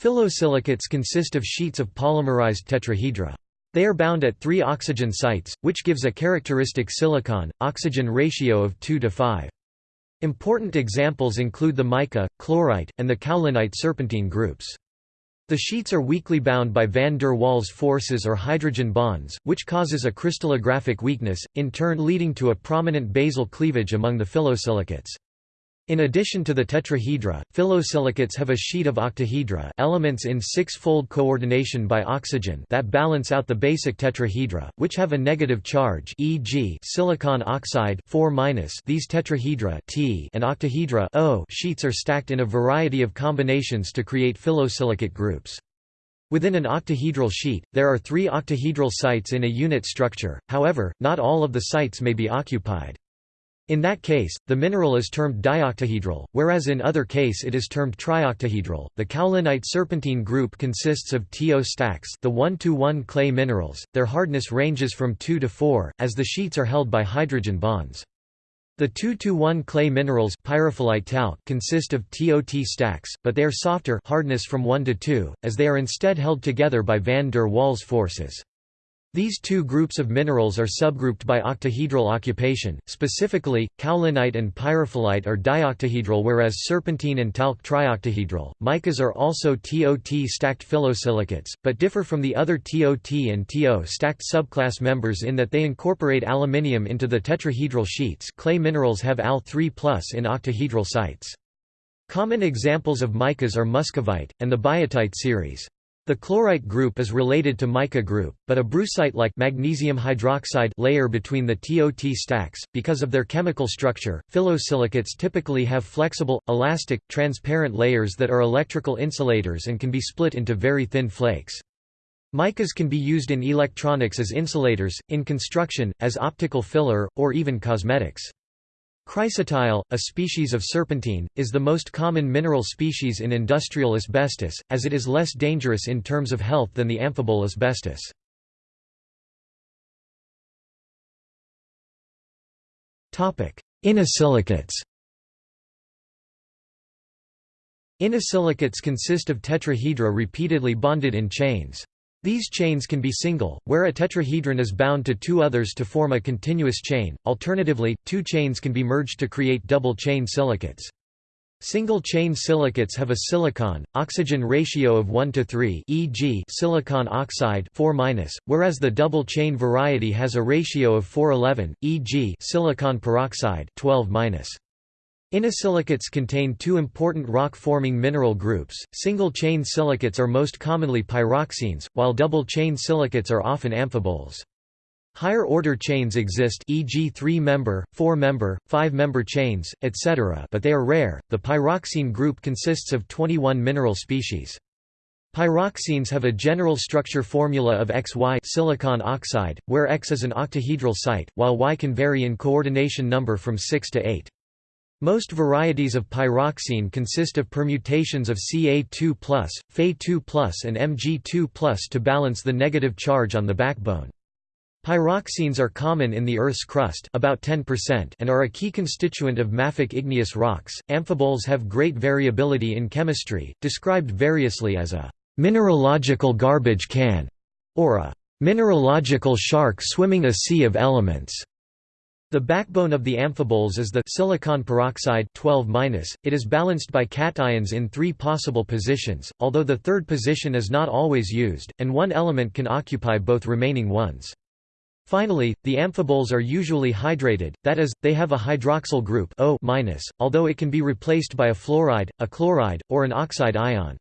Phyllosilicates consist of sheets of polymerized tetrahedra. They are bound at three oxygen sites, which gives a characteristic silicon-oxygen ratio of 2 to 5. Important examples include the mica, chlorite, and the kaolinite serpentine groups. The sheets are weakly bound by van der Waals forces or hydrogen bonds, which causes a crystallographic weakness, in turn leading to a prominent basal cleavage among the phyllosilicates. In addition to the tetrahedra, phyllosilicates have a sheet of octahedra elements in six-fold coordination by oxygen that balance out the basic tetrahedra, which have a negative charge e.g. silicon oxide 4 these tetrahedra T and octahedra O sheets are stacked in a variety of combinations to create phyllosilicate groups. Within an octahedral sheet, there are three octahedral sites in a unit structure, however, not all of the sites may be occupied. In that case, the mineral is termed dioctahedral, whereas in other case it is termed trioctahedral. The kaolinite serpentine group consists of TO stacks, the 1-to-1 clay minerals. Their hardness ranges from 2 to 4, as the sheets are held by hydrogen bonds. The 2-to-1 clay minerals pyrophyllite talc consist of TOT stacks, but they are softer hardness from 1 to 2, as they are instead held together by van der Waals forces. These two groups of minerals are subgrouped by octahedral occupation, specifically, kaolinite and pyrophyllite are dioctahedral whereas serpentine and talc trioctahedral. Micas are also TOT stacked phyllosilicates, but differ from the other TOT and TO stacked subclass members in that they incorporate aluminium into the tetrahedral sheets clay minerals have Al3 in octahedral sites. Common examples of micas are muscovite, and the biotite series. The chlorite group is related to mica group, but a brucite-like magnesium hydroxide layer between the TOT stacks. Because of their chemical structure, phyllosilicates typically have flexible, elastic, transparent layers that are electrical insulators and can be split into very thin flakes. Micas can be used in electronics as insulators, in construction, as optical filler, or even cosmetics. Chrysotile, a species of serpentine, is the most common mineral species in industrial asbestos, as it is less dangerous in terms of health than the amphibole asbestos. Inosilicates Inosilicates consist of tetrahedra repeatedly bonded in chains. These chains can be single, where a tetrahedron is bound to two others to form a continuous chain, alternatively, two chains can be merged to create double-chain silicates. Single-chain silicates have a silicon-oxygen ratio of 1 to 3 e.g. silicon oxide 4 whereas the double-chain variety has a ratio of 411, e.g. silicon peroxide 12 -. Inosilicates contain two important rock-forming mineral groups. Single-chain silicates are most commonly pyroxenes, while double-chain silicates are often amphiboles. Higher-order chains exist e.g. 3-member, 4-member, 5-member chains, etc. but they are rare. The pyroxene group consists of 21 mineral species. Pyroxenes have a general structure formula of XY silicon oxide, where X is an octahedral site, while Y can vary in coordination number from 6 to 8. Most varieties of pyroxene consist of permutations of Ca2+, Fe2+, and Mg2+, to balance the negative charge on the backbone. Pyroxenes are common in the Earth's crust about 10% and are a key constituent of mafic igneous rocks. Amphiboles have great variability in chemistry, described variously as a mineralogical garbage can or a mineralogical shark swimming a sea of elements. The backbone of the amphiboles is the silicon peroxide 12 It is balanced by cations in three possible positions, although the third position is not always used, and one element can occupy both remaining ones. Finally, the amphiboles are usually hydrated, that is, they have a hydroxyl group O although it can be replaced by a fluoride, a chloride, or an oxide ion.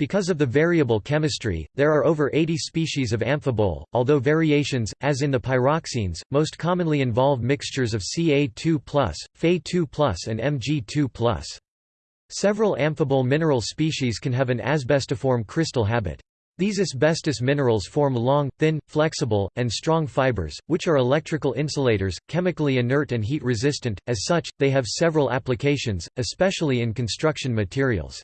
Because of the variable chemistry, there are over 80 species of amphibole, although variations, as in the pyroxenes, most commonly involve mixtures of Ca2+, Fe2+, and Mg2+. Several amphibole mineral species can have an asbestiform crystal habit. These asbestos minerals form long, thin, flexible, and strong fibers, which are electrical insulators, chemically inert and heat resistant, as such, they have several applications, especially in construction materials.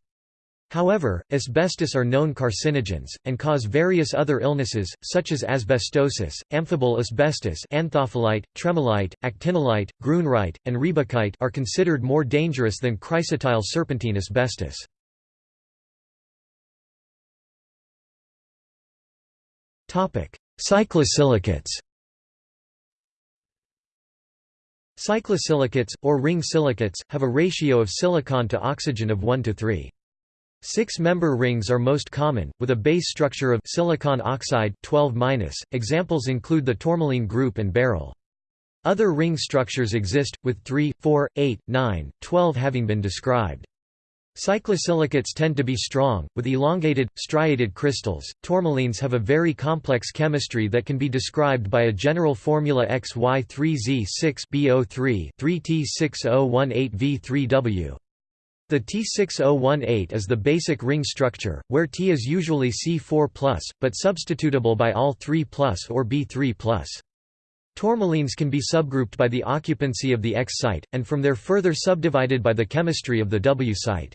However, asbestos are known carcinogens, and cause various other illnesses, such as asbestosis, amphibole asbestos anthophyllite, tremolite, actinolite, grunerite, and riebeckite are considered more dangerous than chrysotile serpentine asbestos. Cyclosilicates Cyclosilicates, or ring silicates, have a ratio of silicon to oxygen of 1 to 3. Six-member rings are most common, with a base structure of silicon oxide 12 Examples include the tourmaline group and beryl. Other ring structures exist, with 3, 4, 8, 9, 12 having been described. Cyclosilicates tend to be strong, with elongated, striated crystals. Tourmalines have a very complex chemistry that can be described by a general formula XY3Z6BO3 3T6018V3W. The T6018 is the basic ring structure, where T is usually C4+, but substitutable by Al 3+, or B3+. Tourmalines can be subgrouped by the occupancy of the X site, and from there further subdivided by the chemistry of the W site.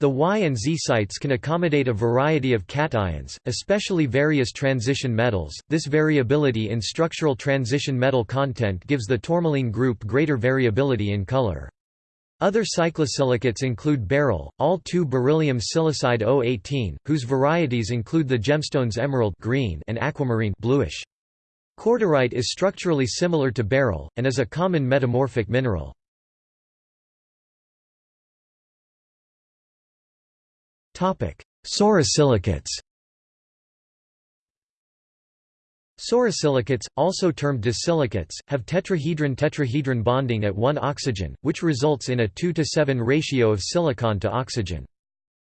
The Y and Z sites can accommodate a variety of cations, especially various transition metals. This variability in structural transition metal content gives the tourmaline group greater variability in color. Other cyclosilicates include beryl, all-2 beryllium silicide O18, whose varieties include the gemstones emerald green and aquamarine bluish. Cordierite is structurally similar to beryl, and is a common metamorphic mineral. Sorosilicates Sorosilicates, also termed disilicates, have tetrahedron-tetrahedron bonding at 1 oxygen, which results in a 2 to 7 ratio of silicon to oxygen.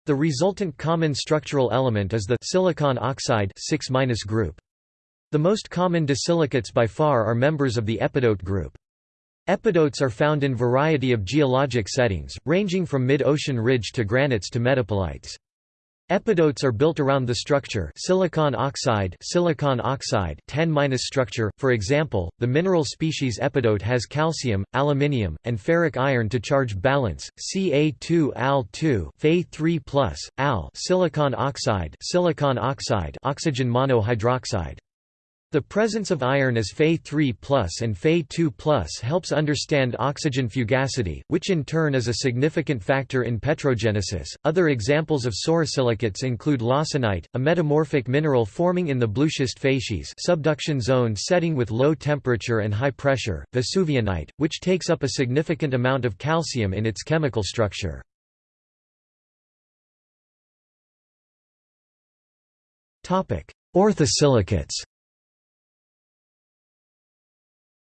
The resultant common structural element is the silicon oxide 6 group. The most common disilicates by far are members of the epidote group. Epidotes are found in variety of geologic settings, ranging from mid-ocean ridge to granites to metapelites. Epidotes are built around the structure silicon oxide silicon oxide 10 structure. For example, the mineral species epidote has calcium, aluminium, and ferric iron to charge balance. Ca2 Al2 Fe3+, Al silicon oxide silicon oxide oxygen monohydroxide. The presence of iron as Fe3 and Fe2 helps understand oxygen fugacity, which in turn is a significant factor in petrogenesis. Other examples of sorosilicates include lawsonite, a metamorphic mineral forming in the blueschist facies subduction zone setting with low temperature and high pressure, vesuvianite, which takes up a significant amount of calcium in its chemical structure. Orthosilicates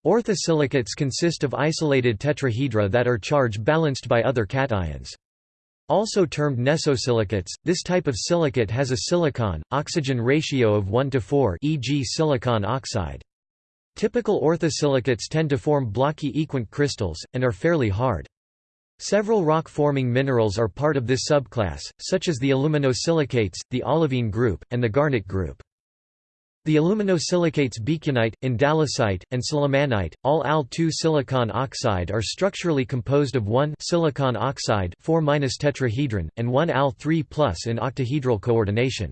Orthosilicates consist of isolated tetrahedra that are charge balanced by other cations. Also termed nesosilicates, this type of silicate has a silicon-oxygen ratio of 1 to 4 e.g. silicon oxide. Typical orthosilicates tend to form blocky equant crystals, and are fairly hard. Several rock-forming minerals are part of this subclass, such as the aluminosilicates, the olivine group, and the garnet group. The aluminosilicates beekunite, andalusite, and sillimanite, all Al2 silicon oxide are structurally composed of one silicon oxide 4 tetrahedron, and one Al3 in octahedral coordination.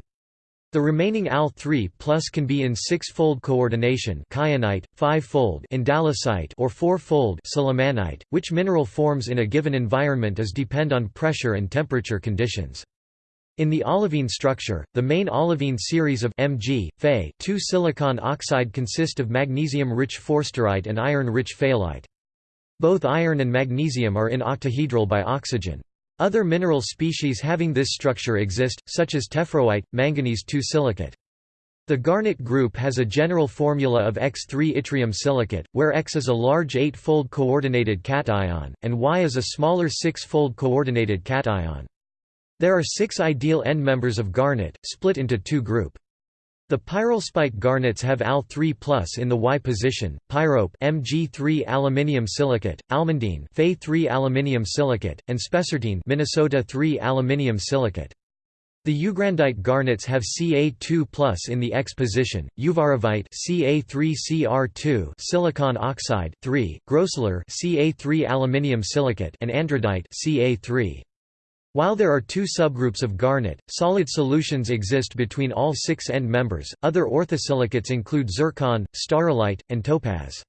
The remaining Al3 plus can be in six-fold coordination kyanite, five-fold andalusite or four-fold sillimanite, which mineral forms in a given environment is depend on pressure and temperature conditions. In the olivine structure, the main olivine series of Mg, Fe 2 silicon oxide consist of magnesium-rich forsterite and iron-rich fayalite. Both iron and magnesium are in octahedral by oxygen. Other mineral species having this structure exist, such as tephroite, manganese 2 silicate. The garnet group has a general formula of X3 yttrium silicate, where X is a large 8-fold coordinated cation, and Y is a smaller 6-fold coordinated cation. There are six ideal end members of garnet, split into two group. The pyralspite garnets have Al3+ in the Y position, pyrope Mg3 aluminium silicate, almandine Fe3 aluminium silicate, and spessartine Minnesota 3 aluminium silicate. The ugrandite garnets have Ca2+ in the X position, uvarovite Ca3Cr2 silicon oxide 3, grossular Ca3 aluminium silicate and andradite Ca3. While there are two subgroups of garnet, solid solutions exist between all six end members. Other orthosilicates include zircon, staurolite, and topaz.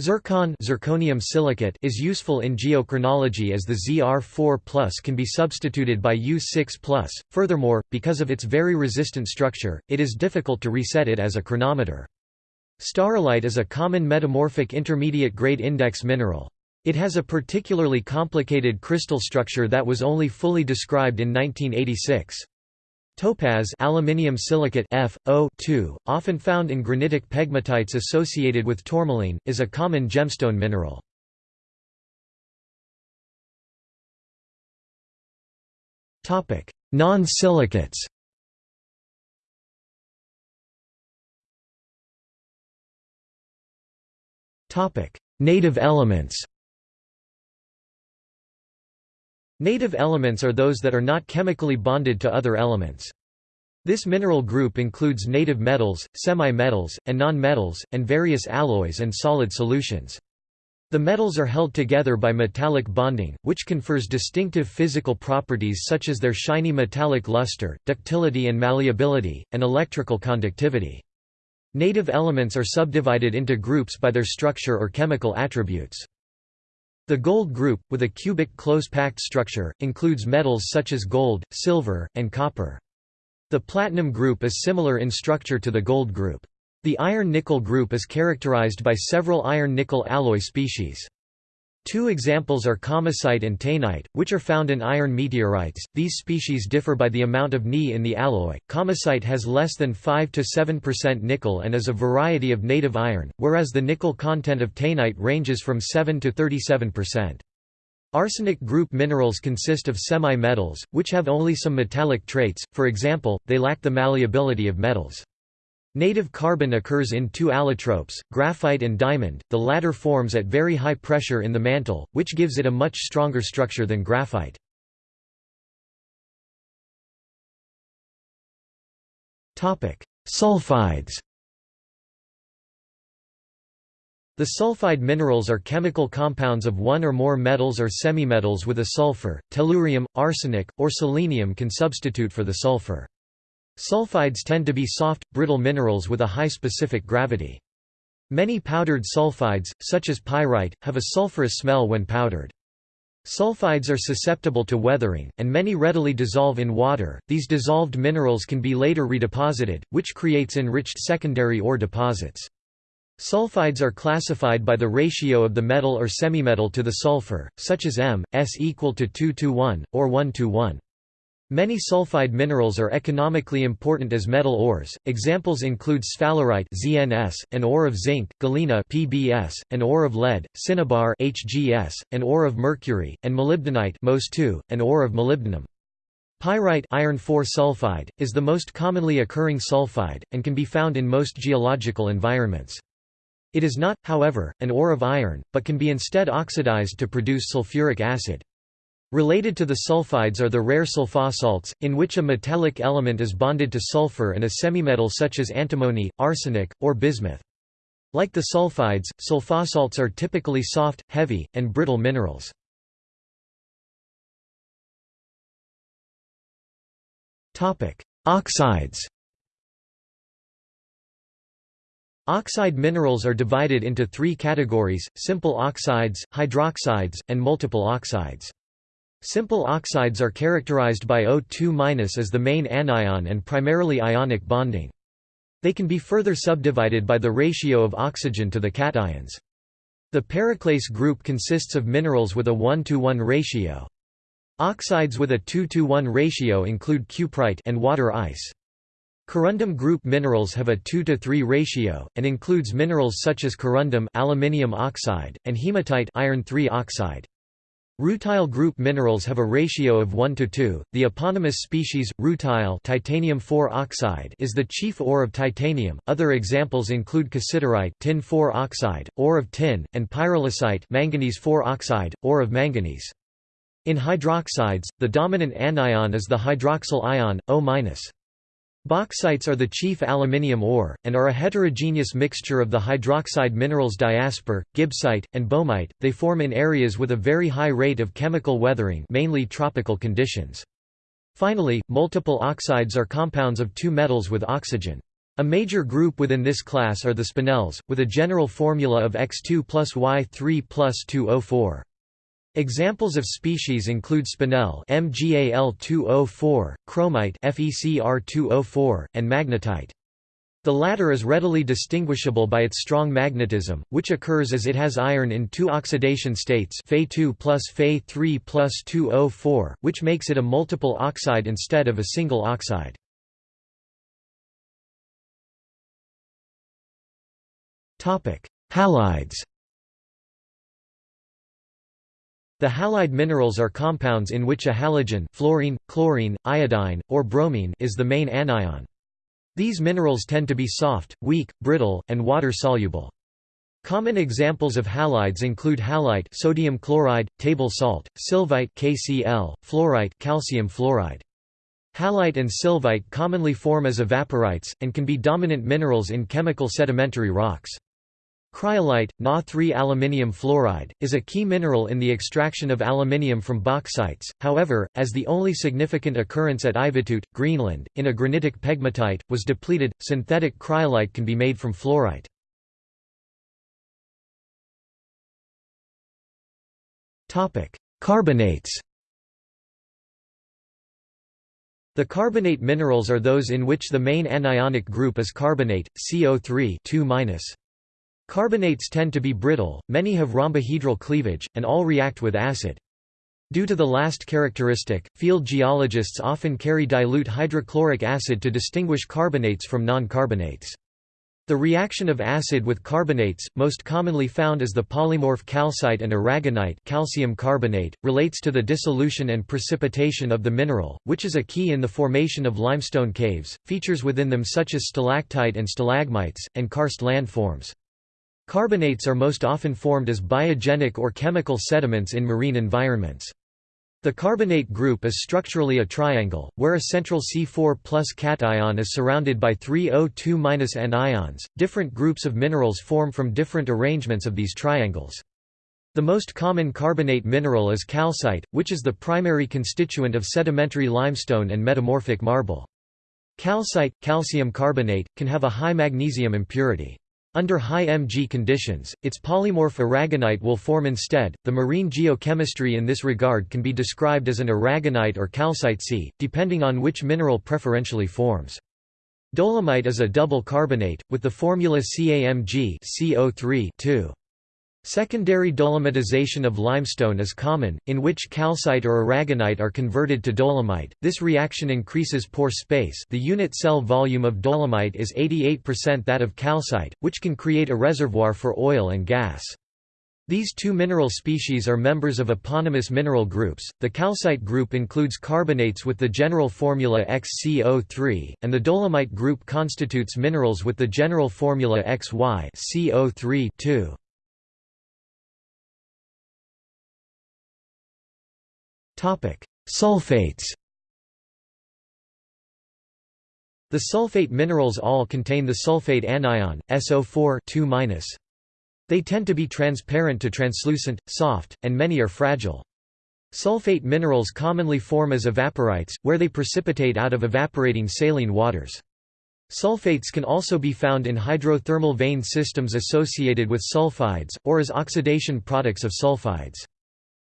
Zircon zirconium silicate is useful in geochronology as the Zr4+ can be substituted by U6+. Furthermore, because of its very resistant structure, it is difficult to reset it as a chronometer. Staurolite is a common metamorphic intermediate grade index mineral. It has a particularly complicated crystal structure that was only fully described in 1986. Topaz aluminium silicate F, O often found in granitic pegmatites associated with tourmaline, is a common gemstone mineral. Non-silicates Native elements Native elements are those that are not chemically bonded to other elements. This mineral group includes native metals, semi-metals, and non-metals, and various alloys and solid solutions. The metals are held together by metallic bonding, which confers distinctive physical properties such as their shiny metallic luster, ductility and malleability, and electrical conductivity. Native elements are subdivided into groups by their structure or chemical attributes. The gold group, with a cubic close-packed structure, includes metals such as gold, silver, and copper. The platinum group is similar in structure to the gold group. The iron-nickel group is characterized by several iron-nickel alloy species. Two examples are kamacite and taenite, which are found in iron meteorites. These species differ by the amount of Ni in the alloy. Kamacite has less than 5 to 7% nickel and is a variety of native iron, whereas the nickel content of taenite ranges from 7 to 37%. Arsenic group minerals consist of semi-metals, which have only some metallic traits, for example, they lack the malleability of metals. Native carbon occurs in two allotropes, graphite and diamond, the latter forms at very high pressure in the mantle, which gives it a much stronger structure than graphite. Sulfides The sulfide minerals are chemical compounds of one or more metals or semimetals with a sulfur, tellurium, arsenic, or selenium can substitute for the sulfur. Sulfides tend to be soft, brittle minerals with a high specific gravity. Many powdered sulfides, such as pyrite, have a sulfurous smell when powdered. Sulfides are susceptible to weathering, and many readily dissolve in water. These dissolved minerals can be later redeposited, which creates enriched secondary ore deposits. Sulfides are classified by the ratio of the metal or semimetal to the sulfur, such as M, S equal to 2 to 1, or 1 to 1. Many sulfide minerals are economically important as metal ores. Examples include sphalerite (ZNS), an ore of zinc, galena (PBS), an ore of lead, cinnabar (HGS), an ore of mercury, and molybdenite (MOS2), an ore of molybdenum. Pyrite iron sulfide is the most commonly occurring sulfide and can be found in most geological environments. It is not, however, an ore of iron, but can be instead oxidized to produce sulfuric acid. Related to the sulfides are the rare sulfosalts, in which a metallic element is bonded to sulfur and a semimetal such as antimony, arsenic, or bismuth. Like the sulfides, sulfosalts are typically soft, heavy, and brittle minerals. Oxides Oxide minerals are divided into three categories, simple oxides, hydroxides, and multiple oxides. Simple oxides are characterized by O2- as the main anion and primarily ionic bonding. They can be further subdivided by the ratio of oxygen to the cations. The periclase group consists of minerals with a 1 to 1 ratio. Oxides with a 2 to 1 ratio include cuprite and water ice. Corundum group minerals have a 2 to 3 ratio and includes minerals such as corundum aluminium oxide and hematite iron 3 oxide. Rutile group minerals have a ratio of 1 to 2. The eponymous species rutile titanium 4 oxide is the chief ore of titanium. Other examples include cassiterite tin 4 oxide, ore of tin, and pyrolusite manganese 4 oxide, ore of manganese. In hydroxides, the dominant anion is the hydroxyl ion O-. Bauxites are the chief aluminium ore, and are a heterogeneous mixture of the hydroxide minerals diaspore, gibbsite, and boehmite. They form in areas with a very high rate of chemical weathering mainly tropical conditions. Finally, multiple oxides are compounds of two metals with oxygen. A major group within this class are the spinels, with a general formula of X2 plus Y3 plus 2O4. Examples of species include spinel MgAl2O4, chromite FeCr2O4, and magnetite. The latter is readily distinguishable by its strong magnetism, which occurs as it has iron in two oxidation states Fe2 plus Fe3 plus 2O4, which makes it a multiple oxide instead of a single oxide. Halides The halide minerals are compounds in which a halogen fluorine, chlorine, iodine, or bromine is the main anion. These minerals tend to be soft, weak, brittle, and water-soluble. Common examples of halides include halite sodium chloride, table salt, sylvite KCl, fluorite calcium fluoride. Halite and sylvite commonly form as evaporites, and can be dominant minerals in chemical sedimentary rocks. Cryolite, Na3 aluminium fluoride, is a key mineral in the extraction of aluminium from bauxites, however, as the only significant occurrence at Ivittuut, Greenland, in a granitic pegmatite, was depleted, synthetic cryolite can be made from fluorite. Carbonates The carbonate minerals are those in which the main anionic group is carbonate, CO3 2-. Carbonates tend to be brittle, many have rhombohedral cleavage, and all react with acid. Due to the last characteristic, field geologists often carry dilute hydrochloric acid to distinguish carbonates from non-carbonates. The reaction of acid with carbonates, most commonly found as the polymorph calcite and aragonite calcium carbonate, relates to the dissolution and precipitation of the mineral, which is a key in the formation of limestone caves, features within them such as stalactite and stalagmites, and karst landforms. Carbonates are most often formed as biogenic or chemical sediments in marine environments. The carbonate group is structurally a triangle, where a central C4 plus cation is surrounded by three O2 N ions. Different groups of minerals form from different arrangements of these triangles. The most common carbonate mineral is calcite, which is the primary constituent of sedimentary limestone and metamorphic marble. Calcite, calcium carbonate, can have a high magnesium impurity. Under high Mg conditions, its polymorph aragonite will form instead. The marine geochemistry in this regard can be described as an aragonite or calcite sea, depending on which mineral preferentially forms. Dolomite is a double carbonate, with the formula CaMg CO3 2. Secondary dolomitization of limestone is common, in which calcite or aragonite are converted to dolomite. This reaction increases pore space. The unit cell volume of dolomite is 88% that of calcite, which can create a reservoir for oil and gas. These two mineral species are members of eponymous mineral groups. The calcite group includes carbonates with the general formula XCO3, and the dolomite group constitutes minerals with the general formula XY CO3 2. Sulfates The sulfate minerals all contain the sulfate anion, SO4 2 They tend to be transparent to translucent, soft, and many are fragile. Sulfate minerals commonly form as evaporites, where they precipitate out of evaporating saline waters. Sulfates can also be found in hydrothermal vein systems associated with sulfides, or as oxidation products of sulfides.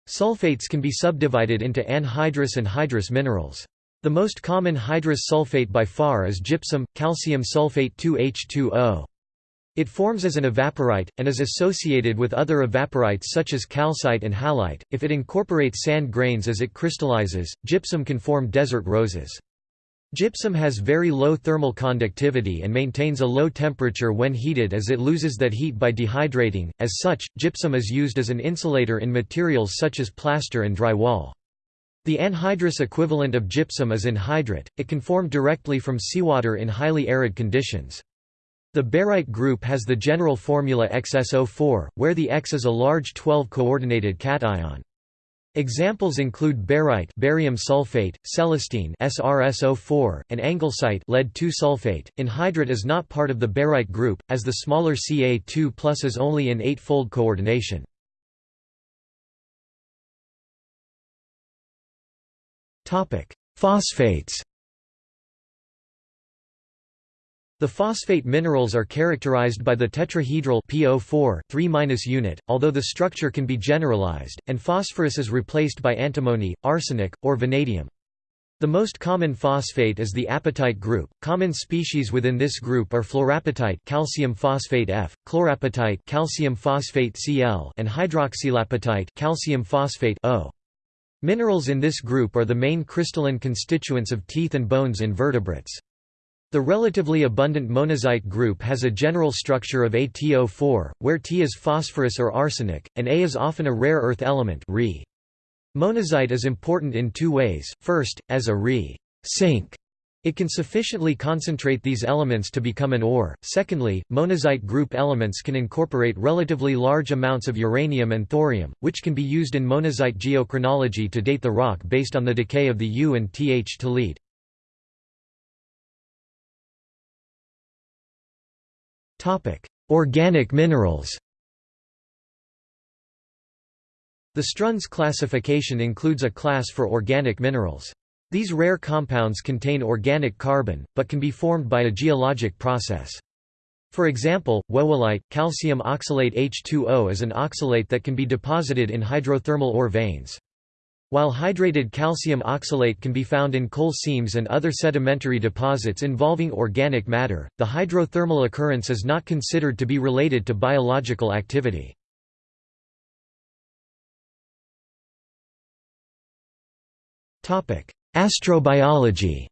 Sulfates can be subdivided into anhydrous and hydrous minerals. The most common hydrous sulfate by far is gypsum, calcium sulfate 2H2O. It forms as an evaporite, and is associated with other evaporites such as calcite and halite. If it incorporates sand grains as it crystallizes, gypsum can form desert roses. Gypsum has very low thermal conductivity and maintains a low temperature when heated as it loses that heat by dehydrating, as such, gypsum is used as an insulator in materials such as plaster and drywall. The anhydrous equivalent of gypsum is anhydrite, it can form directly from seawater in highly arid conditions. The barite group has the general formula XSO4, where the X is a large 12-coordinated cation. Examples include barite barium sulfate, celestine SrSO4, and anglesite lead-2 sulfate. Anhydrite is not part of the barite group, as the smaller Ca2 is only in eight-fold coordination. Phosphates The phosphate minerals are characterized by the tetrahedral PO4 3 unit, although the structure can be generalized, and phosphorus is replaced by antimony, arsenic, or vanadium. The most common phosphate is the apatite group. Common species within this group are fluorapatite, calcium phosphate F, chlorapatite, calcium phosphate Cl, and hydroxylapatite, calcium phosphate O. Minerals in this group are the main crystalline constituents of teeth and bones in vertebrates. The relatively abundant monazite group has a general structure of ATO4, where T is phosphorus or arsenic, and A is often a rare earth element Re. Monazite is important in two ways, first, as a Re sink. It can sufficiently concentrate these elements to become an ore. Secondly, monazite group elements can incorporate relatively large amounts of uranium and thorium, which can be used in monazite geochronology to date the rock based on the decay of the U and Th to lead. Organic minerals The Strunz classification includes a class for organic minerals. These rare compounds contain organic carbon, but can be formed by a geologic process. For example, whewellite, calcium oxalate H2O is an oxalate that can be deposited in hydrothermal ore veins. While hydrated calcium oxalate can be found in coal seams and other sedimentary deposits involving organic matter, the hydrothermal occurrence is not considered to be related to biological activity. Astrobiology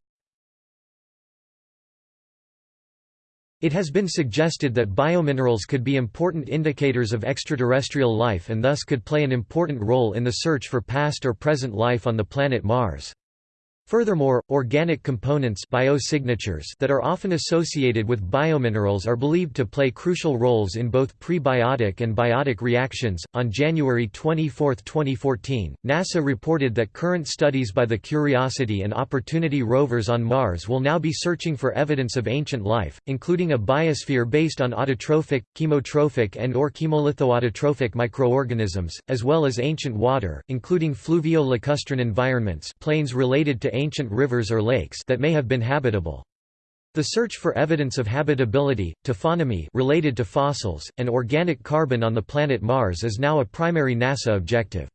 It has been suggested that biominerals could be important indicators of extraterrestrial life and thus could play an important role in the search for past or present life on the planet Mars. Furthermore, organic components biosignatures that are often associated with biominerals are believed to play crucial roles in both prebiotic and biotic reactions. On January 24, 2014, NASA reported that current studies by the Curiosity and Opportunity rovers on Mars will now be searching for evidence of ancient life, including a biosphere based on autotrophic, chemotrophic and or chemolithoautotrophic microorganisms, as well as ancient water, including fluvio-lacustrine environments plains related ancient rivers or lakes that may have been habitable. The search for evidence of habitability, taphonomy related to fossils, and organic carbon on the planet Mars is now a primary NASA objective.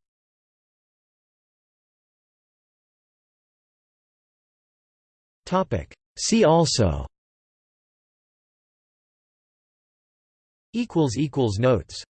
See also Notes